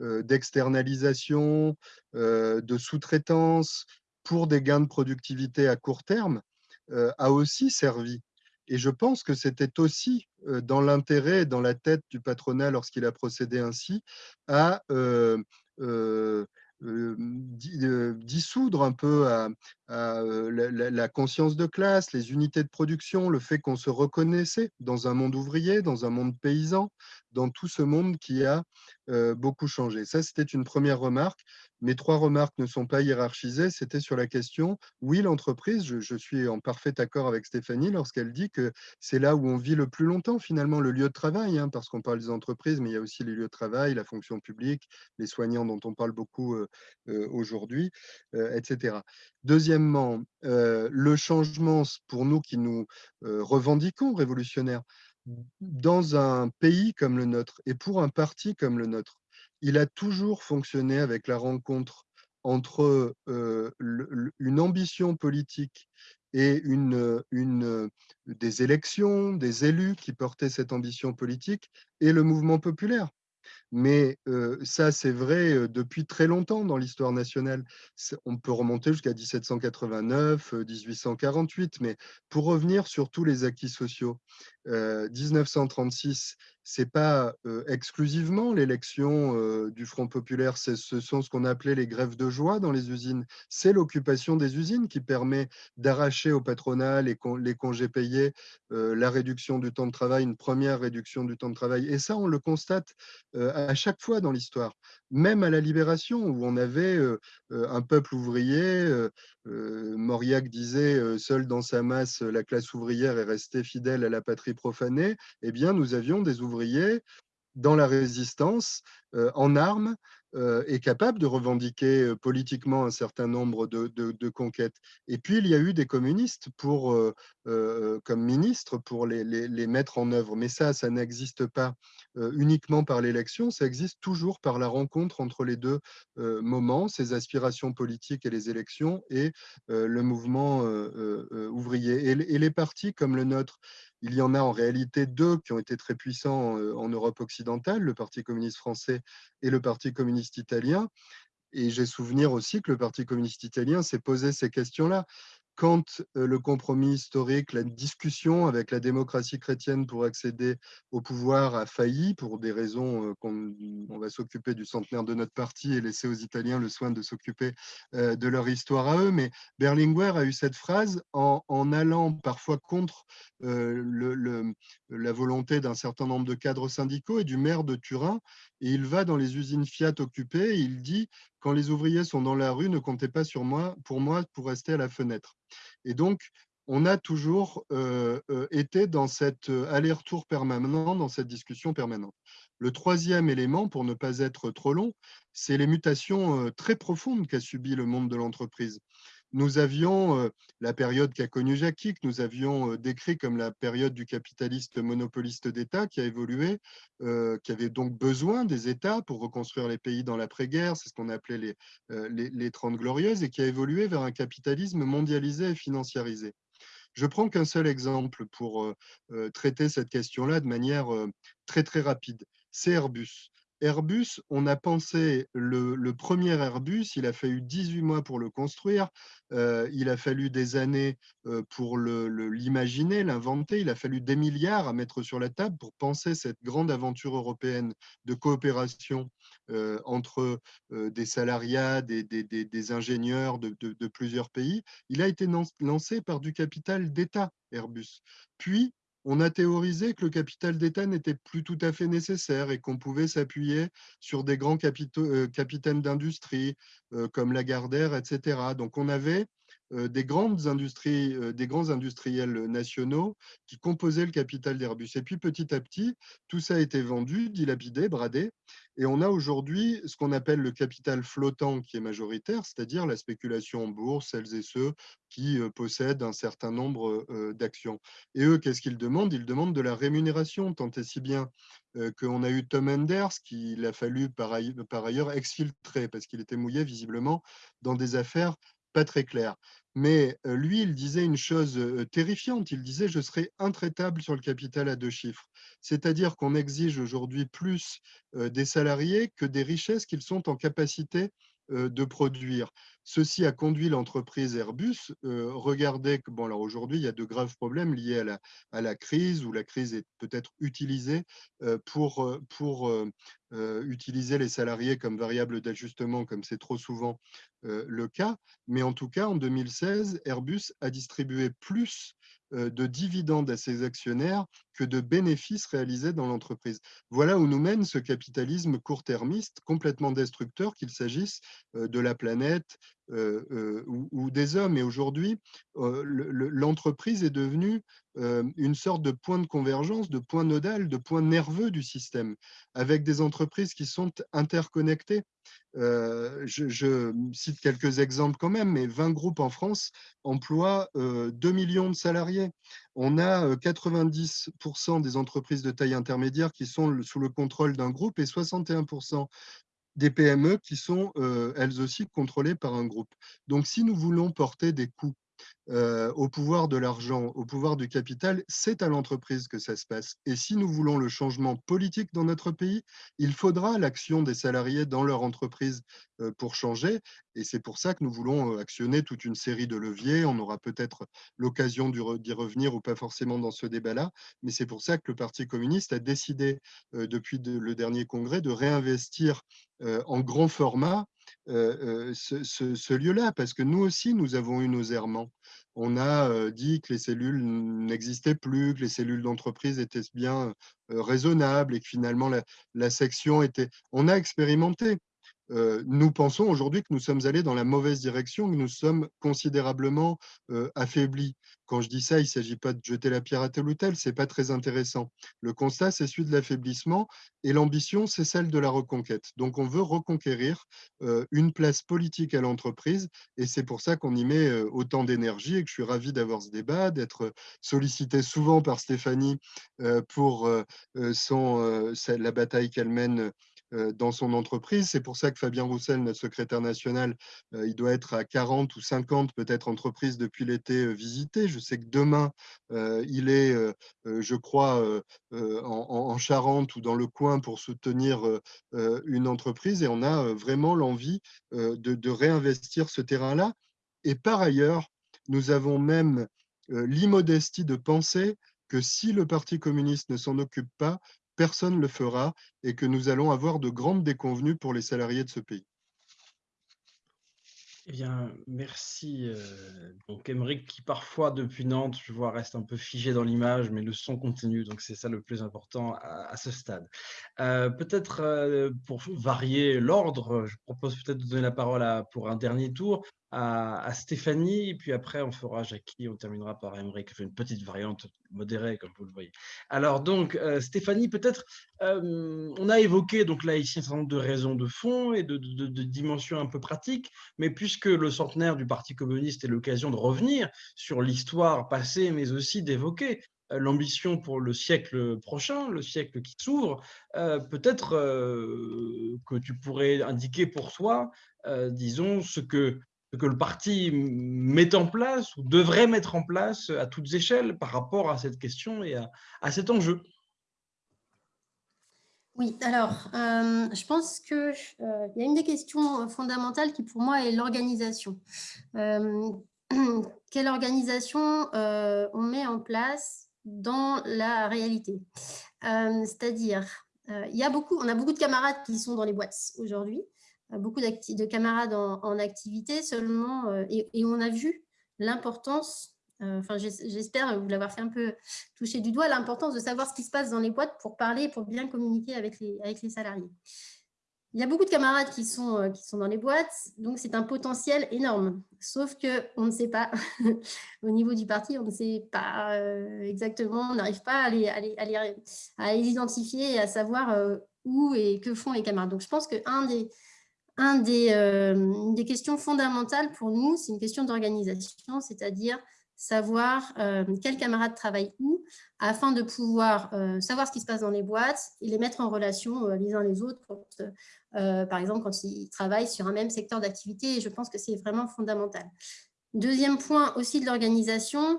d'externalisation, de, de sous-traitance pour des gains de productivité à court terme a aussi servi. Et je pense que c'était aussi dans l'intérêt, dans la tête du patronat lorsqu'il a procédé ainsi, à dissoudre un peu la, conscience de classe, les unités de production, le fait qu'on se reconnaissait dans un monde ouvrier, dans un monde paysan, dans tout ce monde qui a beaucoup changé. Ça, c'était une première remarque. Mes trois remarques ne sont pas hiérarchisées. C'était sur la question, oui, l'entreprise, je, suis en parfait accord avec Stéphanie lorsqu'elle dit que c'est là où on vit le plus longtemps, finalement, le lieu de travail, hein, parce qu'on parle des entreprises, mais il y a aussi les lieux de travail, la fonction publique, les soignants dont on parle beaucoup aujourd'hui, etc. Deuxièmement, le changement, pour nous qui nous revendiquons révolutionnaires, dans un pays comme le nôtre et pour un parti comme le nôtre, il a toujours fonctionné avec la rencontre entre une ambition politique et une, une, des élections, des élus qui portaient cette ambition politique et le mouvement populaire. Mais ça, c'est vrai depuis très longtemps dans l'histoire nationale. On peut remonter jusqu'à 1789, 1848, mais pour revenir sur tous les acquis sociaux, 1936, c'est pas exclusivement l'élection du Front populaire, ce sont ce qu'on appelait les grèves de joie dans les usines. C'est l'occupation des usines qui permet d'arracher au patronat les congés payés, la réduction du temps de travail, une première réduction du temps de travail. Et ça, on le constate à chaque fois dans l'histoire, même à la Libération, où on avait un peuple ouvrier. Mauriac disait, seul dans sa masse, la classe ouvrière est restée fidèle à la patrie profanée. Eh bien, nous avions des ouvriers dans la résistance, en armes, est capable de revendiquer politiquement un certain nombre de, conquêtes. Et puis, il y a eu des communistes pour, comme ministres pour les, les, mettre en œuvre. Mais ça, ça n'existe pas uniquement par l'élection, ça existe toujours par la rencontre entre les deux moments, ces aspirations politiques et les élections et le mouvement ouvrier. Et, et les partis comme le nôtre, il y en a en réalité deux qui ont été très puissants en Europe occidentale, le Parti communiste français et le Parti communiste italien. Et j'ai souvenir aussi que le Parti communiste italien s'est posé ces questions-là quand le compromis historique, la discussion avec la démocratie chrétienne pour accéder au pouvoir a failli, pour des raisons qu'on on va s'occuper du centenaire de notre parti et laisser aux Italiens le soin de s'occuper de leur histoire à eux, mais Berlinguer a eu cette phrase en, allant parfois contre le, la volonté d'un certain nombre de cadres syndicaux et du maire de Turin, et il va dans les usines Fiat occupées et il dit quand les ouvriers sont dans la rue, ne comptez pas sur moi pour moi pour rester à la fenêtre. Et donc, on a toujours euh, euh, été dans cet euh, aller-retour permanent, dans cette discussion permanente. Le troisième élément, pour ne pas être trop long, c'est les mutations très profondes qu'a subi le monde de l'entreprise nous avions la période qu'a connue Jackie, que nous avions décrit comme la période du capitaliste monopoliste d'État qui a évolué, qui avait donc besoin des États pour reconstruire les pays dans l'après-guerre, c'est ce qu'on appelait les, les, les 30 glorieuses, et qui a évolué vers un capitalisme mondialisé et financiarisé. Je prends qu'un seul exemple pour traiter cette question-là de manière très très rapide, c'est Airbus. Airbus, on a pensé le, premier Airbus, il a fallu 18 mois pour le construire, euh, il a fallu des années euh, pour l'imaginer, l'inventer, il a fallu des milliards à mettre sur la table pour penser cette grande aventure européenne de coopération euh, entre des salariats, des, ingénieurs de, de, plusieurs pays. Il a été lancé par du capital d'État, Airbus. Puis, on a théorisé que le capital d'État n'était plus tout à fait nécessaire et qu'on pouvait s'appuyer sur des grands euh, capitaines d'industrie euh, comme Lagardère, etc. Donc on avait des, grandes industries, des grands industriels nationaux qui composaient le capital d'Airbus. Et puis petit à petit, tout ça a été vendu, dilapidé, bradé, et on a aujourd'hui ce qu'on appelle le capital flottant qui est majoritaire, c'est-à-dire la spéculation en bourse, celles et ceux qui possèdent un certain nombre d'actions. Et eux, qu'est-ce qu'ils demandent? Ils demandent de la rémunération, tant et si bien qu'on a eu Tom Enders, qu'il a fallu par ailleurs exfiltrer, parce qu'il était mouillé visiblement dans des affaires pas très claires. Mais lui, il disait une chose terrifiante. Il disait « je serai intraitable sur le capital à deux chiffres ». C'est-à-dire qu'on exige aujourd'hui plus des salariés que des richesses qu'ils sont en capacité de produire. Ceci a conduit l'entreprise Airbus. regardez que, bon, alors aujourd'hui, il y a de graves problèmes liés à la, crise, où la crise est peut-être utilisée pour, pour utiliser les salariés comme variable d'ajustement, comme c'est trop souvent le cas. Mais en tout cas, en 2016, Airbus a distribué plus de dividendes à ses actionnaires que de bénéfices réalisés dans l'entreprise. Voilà où nous mène ce capitalisme court-termiste complètement destructeur, qu'il s'agisse de la planète ou, des hommes. Et aujourd'hui, l'entreprise est devenue une sorte de point de convergence, de point nodal, de point nerveux du système, avec des entreprises qui sont interconnectées. je, cite quelques exemples quand même, mais 20 groupes en France emploient 2 millions de salariés. On a 90% des entreprises de taille intermédiaire qui sont sous le contrôle d'un groupe et 61% des PME qui sont elles aussi contrôlées par un groupe. Donc si nous voulons porter des coûts euh, au pouvoir de l'argent, au pouvoir du capital, c'est à l'entreprise que ça se passe. Et si nous voulons le changement politique dans notre pays, il faudra l'action des salariés dans leur entreprise euh, pour changer. Et c'est pour ça que nous voulons euh, actionner toute une série de leviers. On aura peut-être l'occasion d'y revenir ou pas forcément dans ce débat-là. Mais c'est pour ça que le Parti communiste a décidé, depuis le dernier congrès, de réinvestir en grand format ce, lieu-là, parce que nous aussi, nous avons eu nos errements. On a dit que les cellules n'existaient plus, que les cellules d'entreprise étaient bien raisonnables et que finalement la, la section était... On a expérimenté nous pensons aujourd'hui que nous sommes allés dans la mauvaise direction, que nous sommes considérablement affaiblis. Quand je dis ça, il ne s'agit pas de jeter la pierre à tel ou tel, ce n'est pas très intéressant. Le constat, c'est celui de l'affaiblissement et l'ambition, c'est celle de la reconquête. Donc, on veut reconquérir une place politique à l'entreprise et c'est pour ça qu'on y met autant d'énergie et que je suis ravi d'avoir ce débat, d'être sollicité souvent par Stéphanie pour son, la bataille qu'elle mène euh, dans son entreprise. C'est pour ça que Fabien Roussel, notre secrétaire national, euh, il doit être à 40 ou 50 peut-être entreprises depuis l'été euh, visitées. Je sais que demain, il est, je crois, en, Charente ou dans le coin pour soutenir une entreprise et on a vraiment l'envie de, de réinvestir ce terrain-là. Et par ailleurs, nous avons même l'immodestie de penser que si le Parti communiste ne s'en occupe pas, personne ne le fera et que nous allons avoir de grandes déconvenues pour les salariés de ce pays. Eh bien, merci. Euh, donc, Émeric, qui parfois, depuis Nantes, je vois, reste un peu figé dans l'image, mais le son continue, donc c'est ça le plus important à, ce stade. Euh, peut-être euh, pour varier l'ordre, je propose peut-être de donner la parole à, pour un dernier tour à, Stéphanie, et puis après on fera Jackie, on terminera par Emery qui fait une petite variante modérée, comme vous le voyez. Alors donc, euh, Stéphanie, peut-être, euh, on a évoqué donc là ici un certain nombre de raisons de fond et de, dimensions un peu pratiques, mais puisque le centenaire du Parti communiste est l'occasion de revenir sur l'histoire passée, mais aussi d'évoquer euh, l'ambition pour le siècle prochain, le siècle qui s'ouvre, peut-être que tu pourrais indiquer pour toi, disons, ce que que le parti met en place ou devrait mettre en place à toutes échelles par rapport à cette question et à, cet enjeu. Oui, alors, euh, je pense qu'il euh, y a une des questions fondamentales qui, pour moi, est l'organisation. Euh, [clears throat] quelle organisation on met en place dans la réalité? C'est-à-dire, il on a beaucoup de camarades qui sont dans les boîtes aujourd'hui, beaucoup de camarades en, activité seulement, euh, et, on a vu l'importance, euh, enfin j'espère vous l'avoir fait un peu toucher du doigt, l'importance de savoir ce qui se passe dans les boîtes pour parler, pour bien communiquer avec les, salariés. il y a beaucoup de camarades qui sont, euh, qui sont dans les boîtes, donc c'est un potentiel énorme. Sauf qu'on ne sait pas, [laughs] au niveau du parti, on ne sait pas exactement, on n'arrive pas à les, à, les, identifier et à savoir où et que font les camarades. Donc je pense qu'un des, des, des questions fondamentales pour nous, c'est une question d'organisation, c'est-à-dire savoir euh, quels camarades travaillent où, afin de pouvoir euh, savoir ce qui se passe dans les boîtes et les mettre en relation euh, les uns les autres, par exemple quand ils travaillent sur un même secteur d'activité, et je pense que c'est vraiment fondamental. Deuxième point aussi de l'organisation,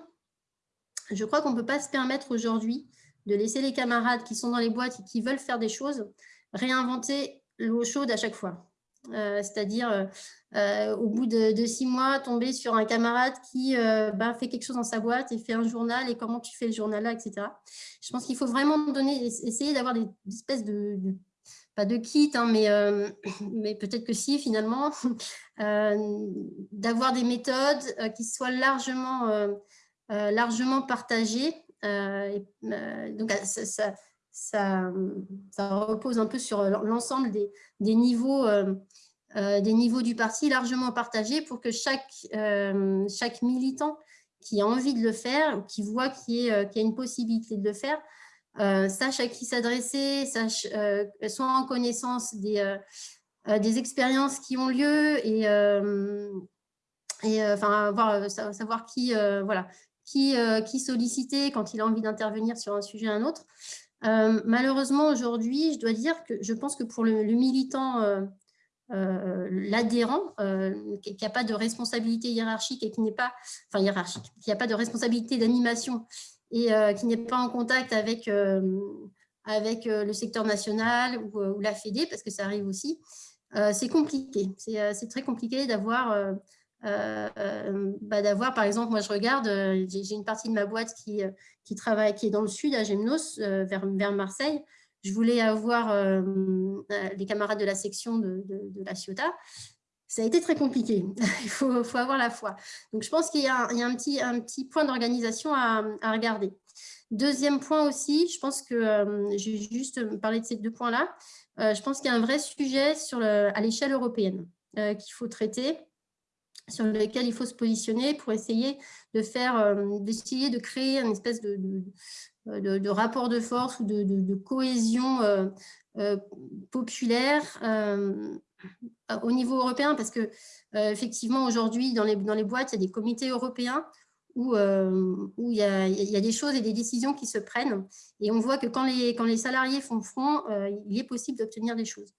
je crois qu'on ne peut pas se permettre aujourd'hui de laisser les camarades qui sont dans les boîtes et qui veulent faire des choses réinventer l'eau chaude à chaque fois. Euh, c'est-à-dire euh, euh, au bout de, six mois, tomber sur un camarade qui ben, fait quelque chose dans sa boîte et fait un journal et comment tu fais le journal là, etc. Je pense qu'il faut vraiment donner, essayer d'avoir des, espèces de, pas de kit, hein, mais, [coughs] mais peut-être que si finalement, [laughs] d'avoir des méthodes qui soient largement, largement partagées. donc ça, ça, repose un peu sur l'ensemble des, des, niveaux, des niveaux du parti largement partagés pour que chaque, euh, chaque militant qui a envie de le faire, qui voit qu'il y, a une possibilité de le faire, sache à qui s'adresser, sache soit en connaissance des, des expériences qui ont lieu et, et enfin, voir, savoir qui, voilà, qui, qui solliciter quand il a envie d'intervenir sur un sujet ou un autre. Euh, malheureusement, aujourd'hui, je dois dire que je pense que pour le, militant, euh, euh, l'adhérent, qui n'a pas de responsabilité hiérarchique et qui n'est pas, enfin hiérarchique, qui n'a pas de responsabilité d'animation et qui n'est pas en contact avec, avec le secteur national ou, la Fédé, parce que ça arrive aussi, c'est compliqué. C'est très compliqué d'avoir euh, euh, bah, d'avoir, par exemple, moi je regarde, euh, j'ai une partie de ma boîte qui, qui, travaille, qui est dans le sud, à Gemnos, vers, vers, Marseille. Je voulais avoir les camarades de la section de, la Ciotat. Ça a été très compliqué, [laughs] il faut, avoir la foi. Donc je pense qu'il y, a un petit, point d'organisation à, regarder. Deuxième point aussi, je pense que, j'ai juste parlé de ces deux points-là, je pense qu'il y a un vrai sujet à l'échelle européenne qu'il faut traiter sur lequel il faut se positionner pour essayer de faire, euh, d'essayer de créer une espèce de, rapport de force ou de, cohésion euh, euh, populaire au niveau européen, parce que effectivement aujourd'hui dans les, dans les boîtes, il y a des comités européens où, où il, y a, il, y a, des choses et des décisions qui se prennent. Et on voit que quand les, quand les salariés font front, il est possible d'obtenir des choses.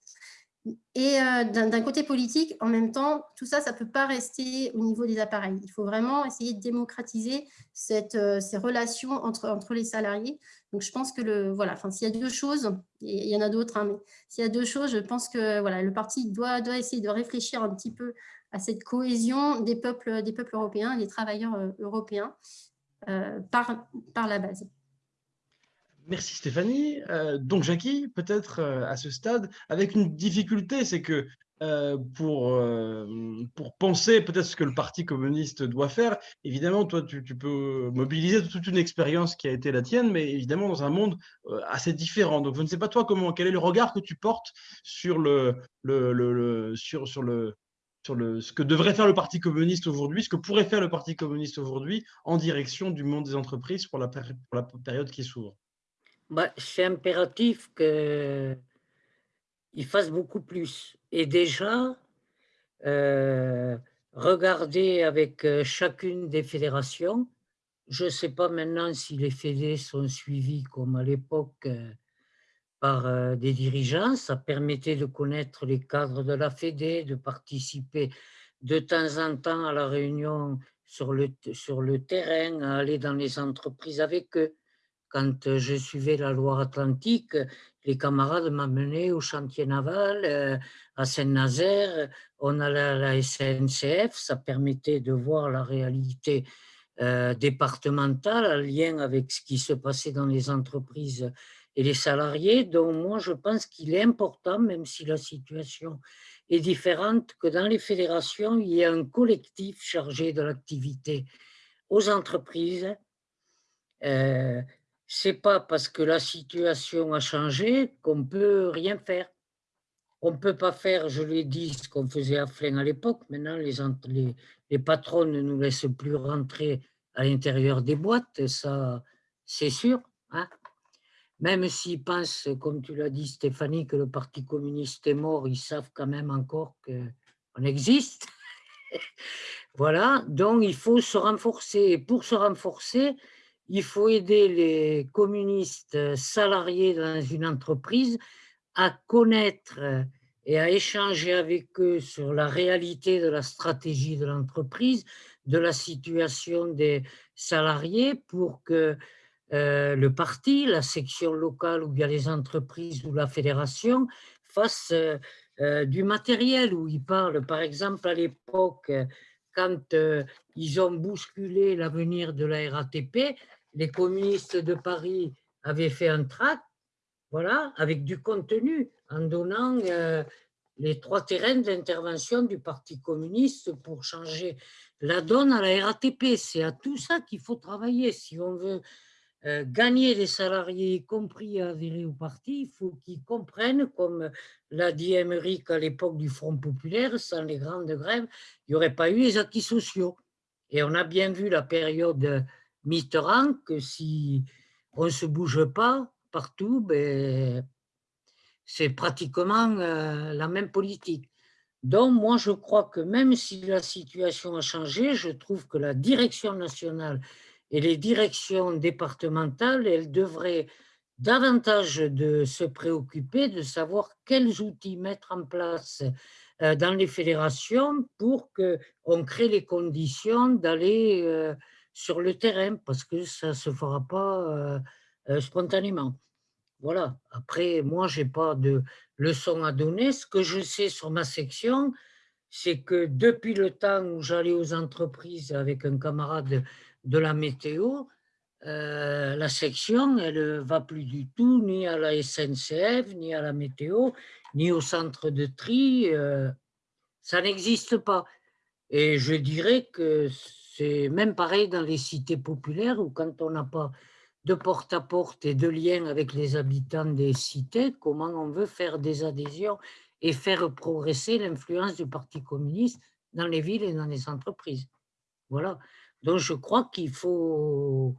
Et euh, d'un côté politique, en même temps, tout ça, ça ne peut pas rester au niveau des appareils. Il faut vraiment essayer de démocratiser euh, ces relations entre, entre les salariés. Donc, je pense que le, voilà, s'il y a deux choses, il y en a d'autres, hein, mais s'il y a deux choses, je pense que voilà, le parti doit, doit essayer de réfléchir un petit peu à cette cohésion des peuples, des peuples européens, des travailleurs euh, européens, par, par la base. Merci Stéphanie. Euh, donc Jackie, peut-être euh, à ce stade, avec une difficulté, c'est que euh, pour, pour penser peut-être ce que le Parti communiste doit faire, évidemment, toi, tu, peux mobiliser toute une expérience qui a été la tienne, mais évidemment dans un monde assez différent. Donc je ne sais pas toi, comment, quel est le regard que tu portes sur, le, le, sur, sur le, sur le, ce que devrait faire le Parti communiste aujourd'hui, ce que pourrait faire le Parti communiste aujourd'hui en direction du monde des entreprises pour la, pour la période qui s'ouvre? C'est impératif qu'il fasse beaucoup plus. Et déjà, euh, regarder avec euh, chacune des fédérations, je ne sais pas maintenant si les fédés sont suivis comme à l'époque euh, par des dirigeants, ça permettait de connaître les cadres de la fédé, de participer de temps en temps à la réunion sur le, sur le terrain, à aller dans les entreprises avec eux quand euh, je suivais la Loire-Atlantique, les camarades m'amenaient au chantier naval, euh, à Saint-Nazaire, on allait à la SNCF, ça permettait de voir la réalité euh, départementale en lien avec ce qui se passait dans les entreprises et les salariés. Donc moi, je pense qu'il est important, même si la situation est différente, que dans les fédérations, il y ait un collectif chargé de l'activité aux entreprises, c'est pas parce que la situation a changé qu'on peut rien faire. on ne peut pas faire, je l'ai dit, ce qu'on faisait à Flins à l'époque. Maintenant, les, les, les patrons ne nous laissent plus rentrer à l'intérieur des boîtes, ça, c'est sûr. Hein même s'ils pensent, comme tu l'as dit Stéphanie, que le Parti communiste est mort, ils savent quand même encore qu'on existe. [laughs] voilà, donc il faut se renforcer. Et pour se renforcer, il faut aider les communistes salariés dans une entreprise à connaître et à échanger avec eux sur la réalité de la stratégie de l'entreprise, de la situation des salariés pour que euh, le parti, la section locale ou bien les entreprises ou la fédération fassent euh, du matériel où ils parlent. Par exemple, à l'époque, quand ils ont bousculé l'avenir de la RATP, les communistes de Paris avaient fait un tract voilà, avec du contenu, en donnant les trois terrains d'intervention du Parti communiste pour changer la donne à la RATP. C'est à tout ça qu'il faut travailler. Si on veut euh, gagner les salariés, y compris à adhérer au parti, il faut qu'ils comprennent, comme l'a dit Émeric à l'époque du Front populaire, sans les grandes grèves, il n'y aurait pas eu les acquis sociaux. Et on a bien vu la période Mitterrand que si on ne se bouge pas partout, ben, c'est pratiquement euh, la même politique. Donc, moi, je crois que même si la situation a changé, je trouve que la direction nationale et les directions départementales, elles devraient davantage de se préoccuper de savoir quels outils mettre en place euh, dans les fédérations pour qu'on crée les conditions d'aller euh, sur le terrain, parce que ça ne se fera pas euh, spontanément. Voilà. Après, moi, je n'ai pas de leçon à donner. Ce que je sais sur ma section, c'est que depuis le temps où j'allais aux entreprises avec un camarade de la météo, euh, la section, elle ne va plus du tout ni à la SNCF, ni à la météo, ni au centre de tri. Euh, ça n'existe pas. Et je dirais que c'est même pareil dans les cités populaires où quand on n'a pas de porte-à-porte et de lien avec les habitants des cités, comment on veut faire des adhésions et faire progresser l'influence du Parti communiste dans les villes et dans les entreprises? Voilà. Donc, je crois qu'il faut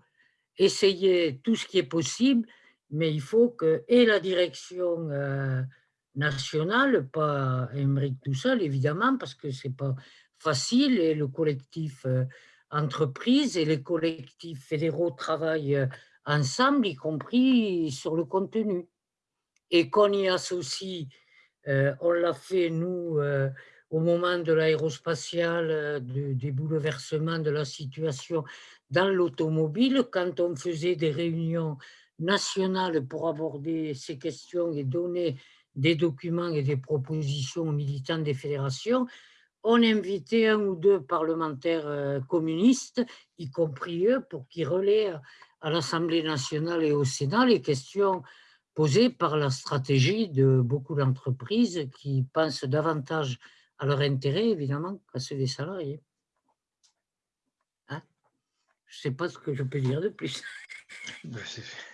essayer tout ce qui est possible, mais il faut que et la direction euh, nationale, pas Émeric tout seul, évidemment, parce que ce n'est pas facile, et le collectif euh, entreprise et les collectifs fédéraux travaillent euh, ensemble, y compris sur le contenu. Et qu'on y associe, on l'a fait, nous, au moment de l'aérospatiale, euh, des bouleversements de la situation dans l'automobile, quand on faisait des réunions nationales pour aborder ces questions et donner des documents et des propositions aux militants des fédérations, on invitait un ou deux parlementaires euh, communistes, y compris eux, pour qu'ils relaient à l'Assemblée nationale et au Sénat les questions posées par la stratégie de beaucoup d'entreprises qui pensent davantage à leur intérêt, évidemment, à ceux des salariés. Je ne sais pas ce que je peux dire de plus. [laughs] Bah,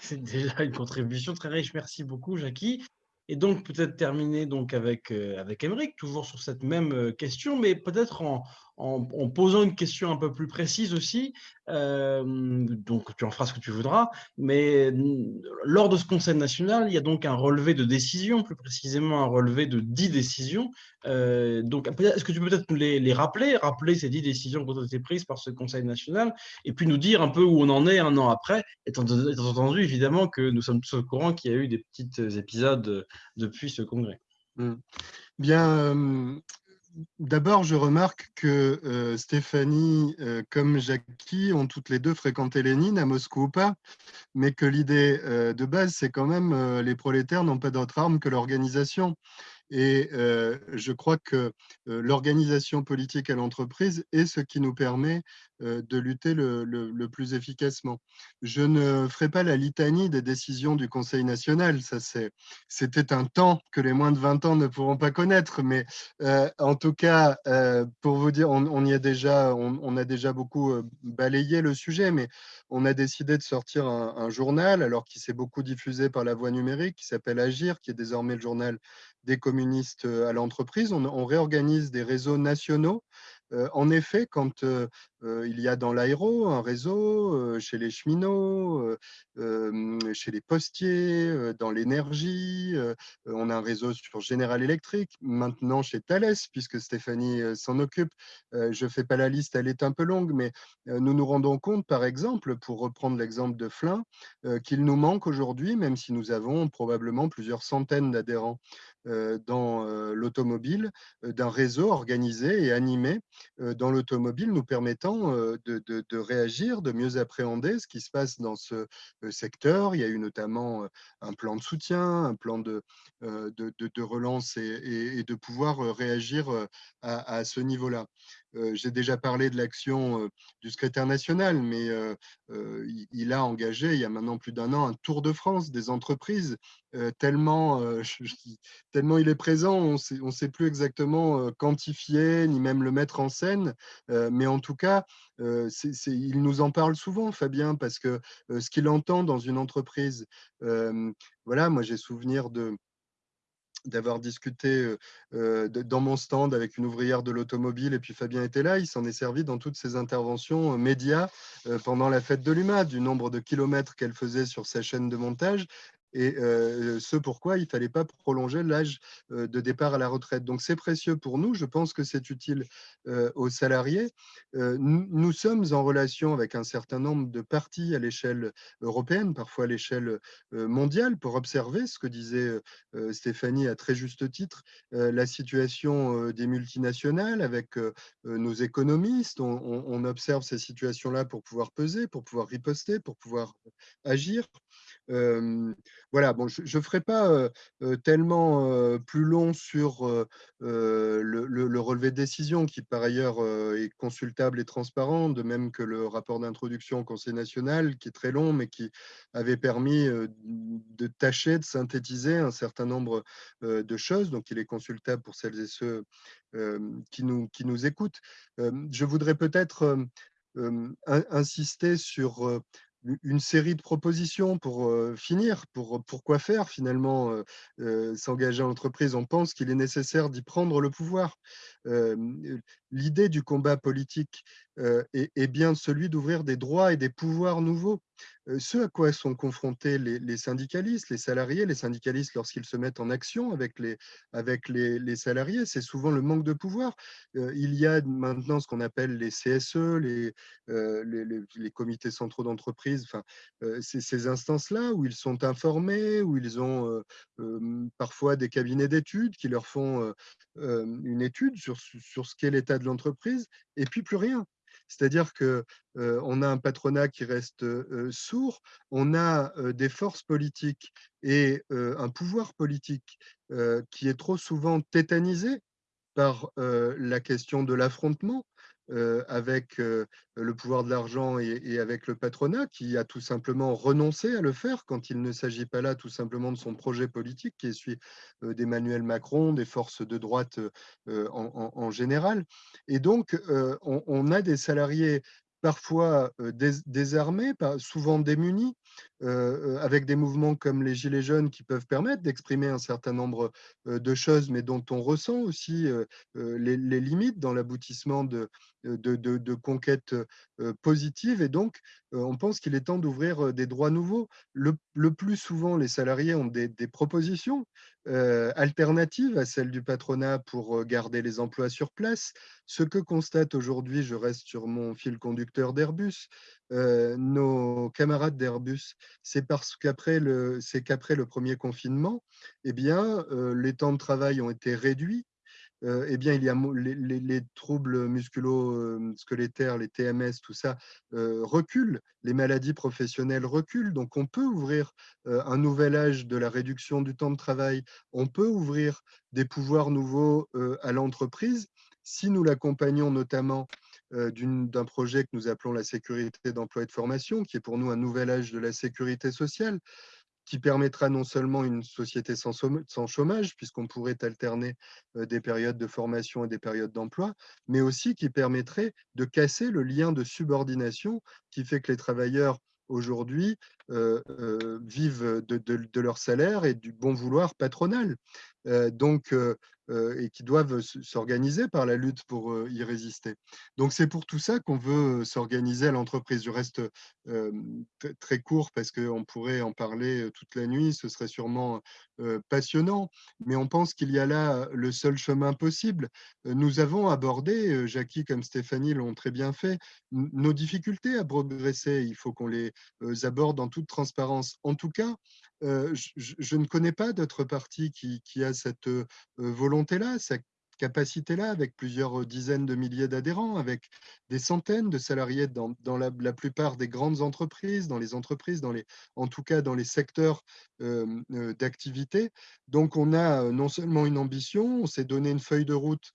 c'est déjà une contribution très riche. Merci beaucoup, Jackie. Et donc, peut-être terminer donc avec, euh, avec toujours sur cette même euh, question, mais peut-être en, en, posant une question un peu plus précise aussi. Euh, donc, tu en feras ce que tu voudras. Mais lors de ce Conseil national, il y a donc un relevé de décisions, plus précisément un relevé de dix décisions. Euh, donc, est-ce que tu peux peut-être les, les, rappeler, rappeler ces dix décisions qui ont été prises par ce Conseil national, et puis nous dire un peu où on en est un an après, étant, entendu évidemment que nous sommes tous au courant qu'il y a eu des petits épisodes depuis ce congrès. Mmh. Bien, D'abord, je remarque que euh, Stéphanie euh, comme Jackie ont toutes les deux fréquenté Lénine à Moscou ou pas, mais que l'idée euh, de base, c'est quand même les prolétaires n'ont pas d'autre arme que l'organisation. Et je crois que l'organisation politique à l'entreprise est ce qui nous permet de lutter le, plus efficacement. Je ne ferai pas la litanie des décisions du Conseil national. C'était un temps que les moins de 20 ans ne pourront pas connaître. Mais en tout cas, pour vous dire, on, y a déjà, on, a déjà beaucoup balayé le sujet. Mais on a décidé de sortir un, journal, alors qui s'est beaucoup diffusé par la voie numérique, qui s'appelle Agir, qui est désormais le journal des communistes à l'entreprise. on, réorganise des réseaux nationaux en effet, quand il y a dans l'aéro un réseau, chez les cheminots, chez les postiers, dans l'énergie, on a un réseau sur General Electric, maintenant chez Thales, puisque Stéphanie s'en occupe. Je ne fais pas la liste, elle est un peu longue, mais nous nous rendons compte, par exemple, pour reprendre l'exemple de Flin, qu'il nous manque aujourd'hui, même si nous avons probablement plusieurs centaines d'adhérents dans l'automobile, d'un réseau organisé et animé dans l'automobile, nous permettant de, réagir, de mieux appréhender ce qui se passe dans ce secteur. Il y a eu notamment un plan de soutien, un plan de, de, relance et, de pouvoir réagir à ce niveau-là. J'ai déjà parlé de l'action du secrétaire national, mais il a engagé, il y a maintenant plus d'un an, un tour de France des entreprises, tellement, [laughs] tellement il est présent, on ne sait plus exactement quantifier, ni même le mettre en scène, mais en tout cas, il nous en parle souvent, Fabien, parce que ce qu'il entend dans une entreprise, voilà, moi j'ai souvenir de d'avoir discuté dans mon stand avec une ouvrière de l'automobile et puis Fabien était là, il s'en est servi dans toutes ses interventions médias pendant la fête de l'UMA, du nombre de kilomètres qu'elle faisait sur sa chaîne de montage et ce pourquoi il ne fallait pas prolonger l'âge de départ à la retraite. Donc c'est précieux pour nous, je pense que c'est utile aux salariés. Nous, sommes en relation avec un certain nombre de partis à l'échelle européenne, parfois à l'échelle mondiale, pour observer ce que disait Stéphanie à très juste titre, la situation des multinationales avec nos économistes. On, on observe ces situations-là pour pouvoir peser, pour pouvoir riposter, pour pouvoir agir voilà, bon, je ne ferai pas tellement plus long sur le, relevé de décision qui, par ailleurs, est consultable et transparent, de même que le rapport d'introduction au Conseil national, qui est très long, mais qui avait permis de tâcher, de synthétiser un certain nombre de choses. Donc, il est consultable pour celles et ceux qui, nous, qui nous écoutent. je voudrais peut-être insister sur une série de propositions pour finir, pour pourquoi faire finalement s'engager en entreprise. On pense qu'il est nécessaire d'y prendre le pouvoir. L'idée du combat politique est, bien celui d'ouvrir des droits et des pouvoirs nouveaux. Ce à quoi sont confrontés les, syndicalistes, les salariés, les syndicalistes lorsqu'ils se mettent en action avec les, avec les, salariés, c'est souvent le manque de pouvoir. Il y a maintenant ce qu'on appelle les CSE, les, les, comités centraux d'entreprise, enfin, ces instances-là où ils sont informés, où ils ont parfois des cabinets d'études qui leur font une étude sur, sur ce qu'est l'état de l'entreprise, et puis plus rien. C'est-à-dire qu'on a un patronat qui reste sourd, on a des forces politiques et un pouvoir politique qui est trop souvent tétanisé par la question de l'affrontement, euh, avec euh, le pouvoir de l'argent et, avec le patronat qui a tout simplement renoncé à le faire quand il ne s'agit pas là tout simplement de son projet politique qui est celui euh, d'Emmanuel Macron, des forces de droite en, général. Et donc, on, a des salariés parfois désarmés, souvent démunis, avec des mouvements comme les Gilets jaunes qui peuvent permettre d'exprimer un certain nombre de choses, mais dont on ressent aussi les, limites dans l'aboutissement de, de, conquêtes positives. Et donc, on pense qu'il est temps d'ouvrir des droits nouveaux. Le, plus souvent, les salariés ont des, propositions alternatives à celles du patronat pour garder les emplois sur place. Ce que constate aujourd'hui, je reste sur mon fil conducteur d'Airbus, nos camarades d'Airbus, c'est parce qu'après le, le premier confinement, eh bien, les temps de travail ont été réduits. Eh bien, il y a les, troubles musculo-squelettaires, les TMS, tout ça reculent, les maladies professionnelles reculent. Donc, on peut ouvrir un nouvel âge de la réduction du temps de travail. On peut ouvrir des pouvoirs nouveaux à l'entreprise si nous l'accompagnons notamment d'un projet que nous appelons la sécurité d'emploi et de formation, qui est pour nous un nouvel âge de la sécurité sociale, qui permettra non seulement une société sans, chômage, puisqu'on pourrait alterner des périodes de formation et des périodes d'emploi, mais aussi qui permettrait de casser le lien de subordination qui fait que les travailleurs aujourd'hui vivent de, leur salaire et du bon vouloir patronal. donc, et qui doivent s'organiser par la lutte pour y résister. Donc c'est pour tout ça qu'on veut s'organiser à l'entreprise. Je reste très court parce qu'on pourrait en parler toute la nuit, ce serait sûrement passionnant, mais on pense qu'il y a là le seul chemin possible. Nous avons abordé, Jackie comme Stéphanie l'ont très bien fait, nos difficultés à progresser. Il faut qu'on les aborde en transparence. En tout cas, je, ne connais pas d'autres partis qui, qui a cette volonté-là, capacité-là, avec plusieurs dizaines de milliers d'adhérents, avec des centaines de salariés dans, la, plupart des grandes entreprises, dans les entreprises, dans les, en tout cas dans les secteurs d'activité. Donc on a non seulement une ambition, on s'est donné une feuille de route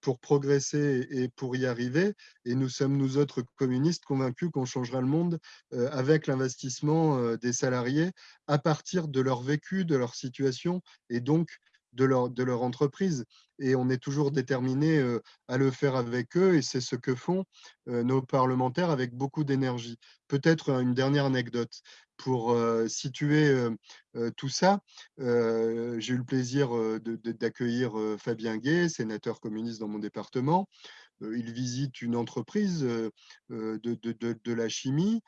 pour progresser et pour y arriver, et nous sommes, nous autres communistes, convaincus qu'on changera le monde avec l'investissement des salariés à partir de leur vécu, de leur situation, et donc de leur, de entreprise. Et on est toujours déterminé à le faire avec eux, et c'est ce que font nos parlementaires avec beaucoup d'énergie. Peut-être une dernière anecdote. Pour situer tout ça, j'ai eu le plaisir d'accueillir Fabien Gay, sénateur communiste dans mon département. Il visite une entreprise de, de, de la chimie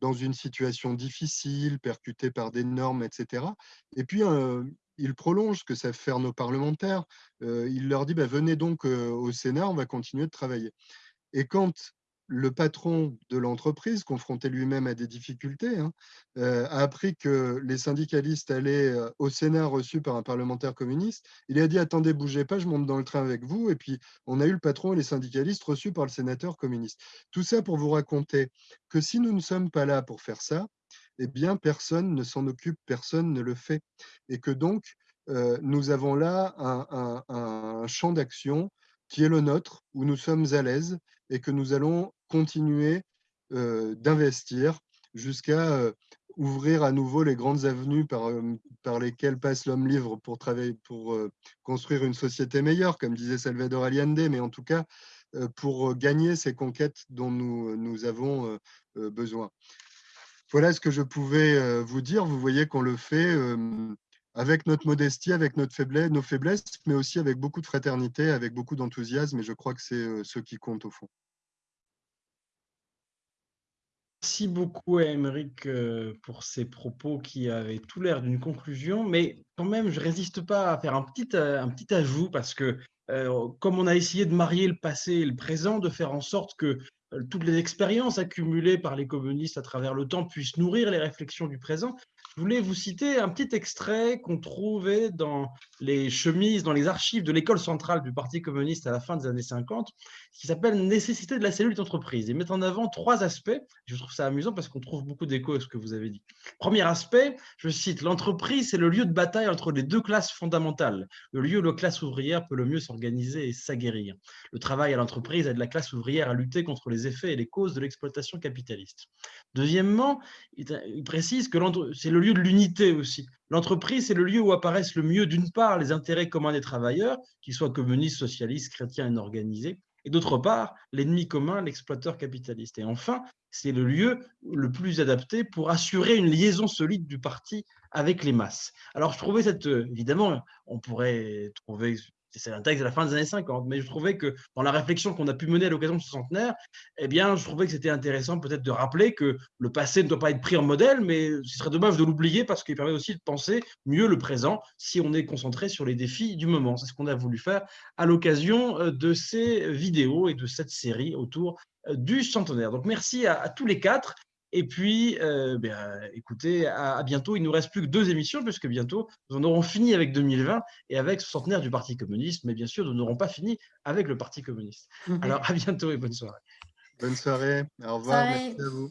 dans une situation difficile, percutée par des normes, etc. Et puis, il prolonge ce que savent faire nos parlementaires. il leur dit bah, venez donc au Sénat, on va continuer de travailler. Et quand le patron de l'entreprise, confronté lui-même à des difficultés, hein, a appris que les syndicalistes allaient au Sénat reçus par un parlementaire communiste, il a dit attendez, bougez pas, je monte dans le train avec vous. Et puis on a eu le patron et les syndicalistes reçus par le sénateur communiste. Tout ça pour vous raconter que si nous ne sommes pas là pour faire ça, eh bien, personne ne s'en occupe, personne ne le fait. Et que donc, nous avons là un, champ d'action qui est le nôtre, où nous sommes à l'aise et que nous allons continuer d'investir jusqu'à ouvrir à nouveau les grandes avenues par, par lesquelles passe l'homme libre pour, travailler, pour construire une société meilleure, comme disait Salvador Allende, mais en tout cas pour gagner ces conquêtes dont nous, nous avons besoin. Voilà ce que je pouvais vous dire. Vous voyez qu'on le fait avec notre modestie, avec notre faiblesse, nos faiblesses, mais aussi avec beaucoup de fraternité, avec beaucoup d'enthousiasme, et je crois que c'est ce qui compte au fond. Merci beaucoup Émeric pour ces propos qui avaient tout l'air d'une conclusion, mais quand même, je ne résiste pas à faire un petit, ajout parce que comme on a essayé de marier le passé et le présent, de faire en sorte que euh, toutes les expériences accumulées par les communistes à travers le temps puissent nourrir les réflexions du présent. Je voulais vous citer un petit extrait qu'on trouvait dans les chemises, dans les archives de l'école centrale du Parti communiste à la fin des années 50, qui s'appelle « Nécessité de la cellule d'entreprise ». et met en avant trois aspects. Je trouve ça amusant parce qu'on trouve beaucoup d'écho à ce que vous avez dit. Premier aspect, je cite, « L'entreprise, c'est le lieu de bataille entre les deux classes fondamentales, le lieu où la classe ouvrière peut le mieux s'organiser et s'aguerrir. Le travail à l'entreprise aide la classe ouvrière à lutter contre les effets et les causes de l'exploitation capitaliste. Deuxièmement, il précise que c'est le lieu de l'unité aussi. L'entreprise, c'est le lieu où apparaissent le mieux, d'une part, les intérêts communs des travailleurs, qu'ils soient communistes, socialistes, chrétiens et organisés, et d'autre part, l'ennemi commun, l'exploiteur capitaliste. Et enfin, c'est le lieu le plus adapté pour assurer une liaison solide du parti avec les masses. Alors, je trouvais cette, évidemment, on pourrait trouver c'est un texte de la fin des années 50, mais je trouvais que dans la réflexion qu'on a pu mener à l'occasion de ce centenaire, eh bien, je trouvais que c'était intéressant peut-être de rappeler que le passé ne doit pas être pris en modèle, mais ce serait dommage de l'oublier parce qu'il permet aussi de penser mieux le présent si on est concentré sur les défis du moment. C'est ce qu'on a voulu faire à l'occasion euh, de ces vidéos et de cette série autour euh, du centenaire. Donc, merci à, à tous les quatre. Et puis, euh, ben, écoutez, à, bientôt. Il ne nous reste plus que deux émissions, puisque bientôt, nous en aurons fini avec 2020 et avec ce centenaire du Parti communiste. Mais bien sûr, nous n'aurons pas fini avec le Parti communiste. Alors, à bientôt et bonne soirée. Bonne soirée. Au revoir. Merci à vous.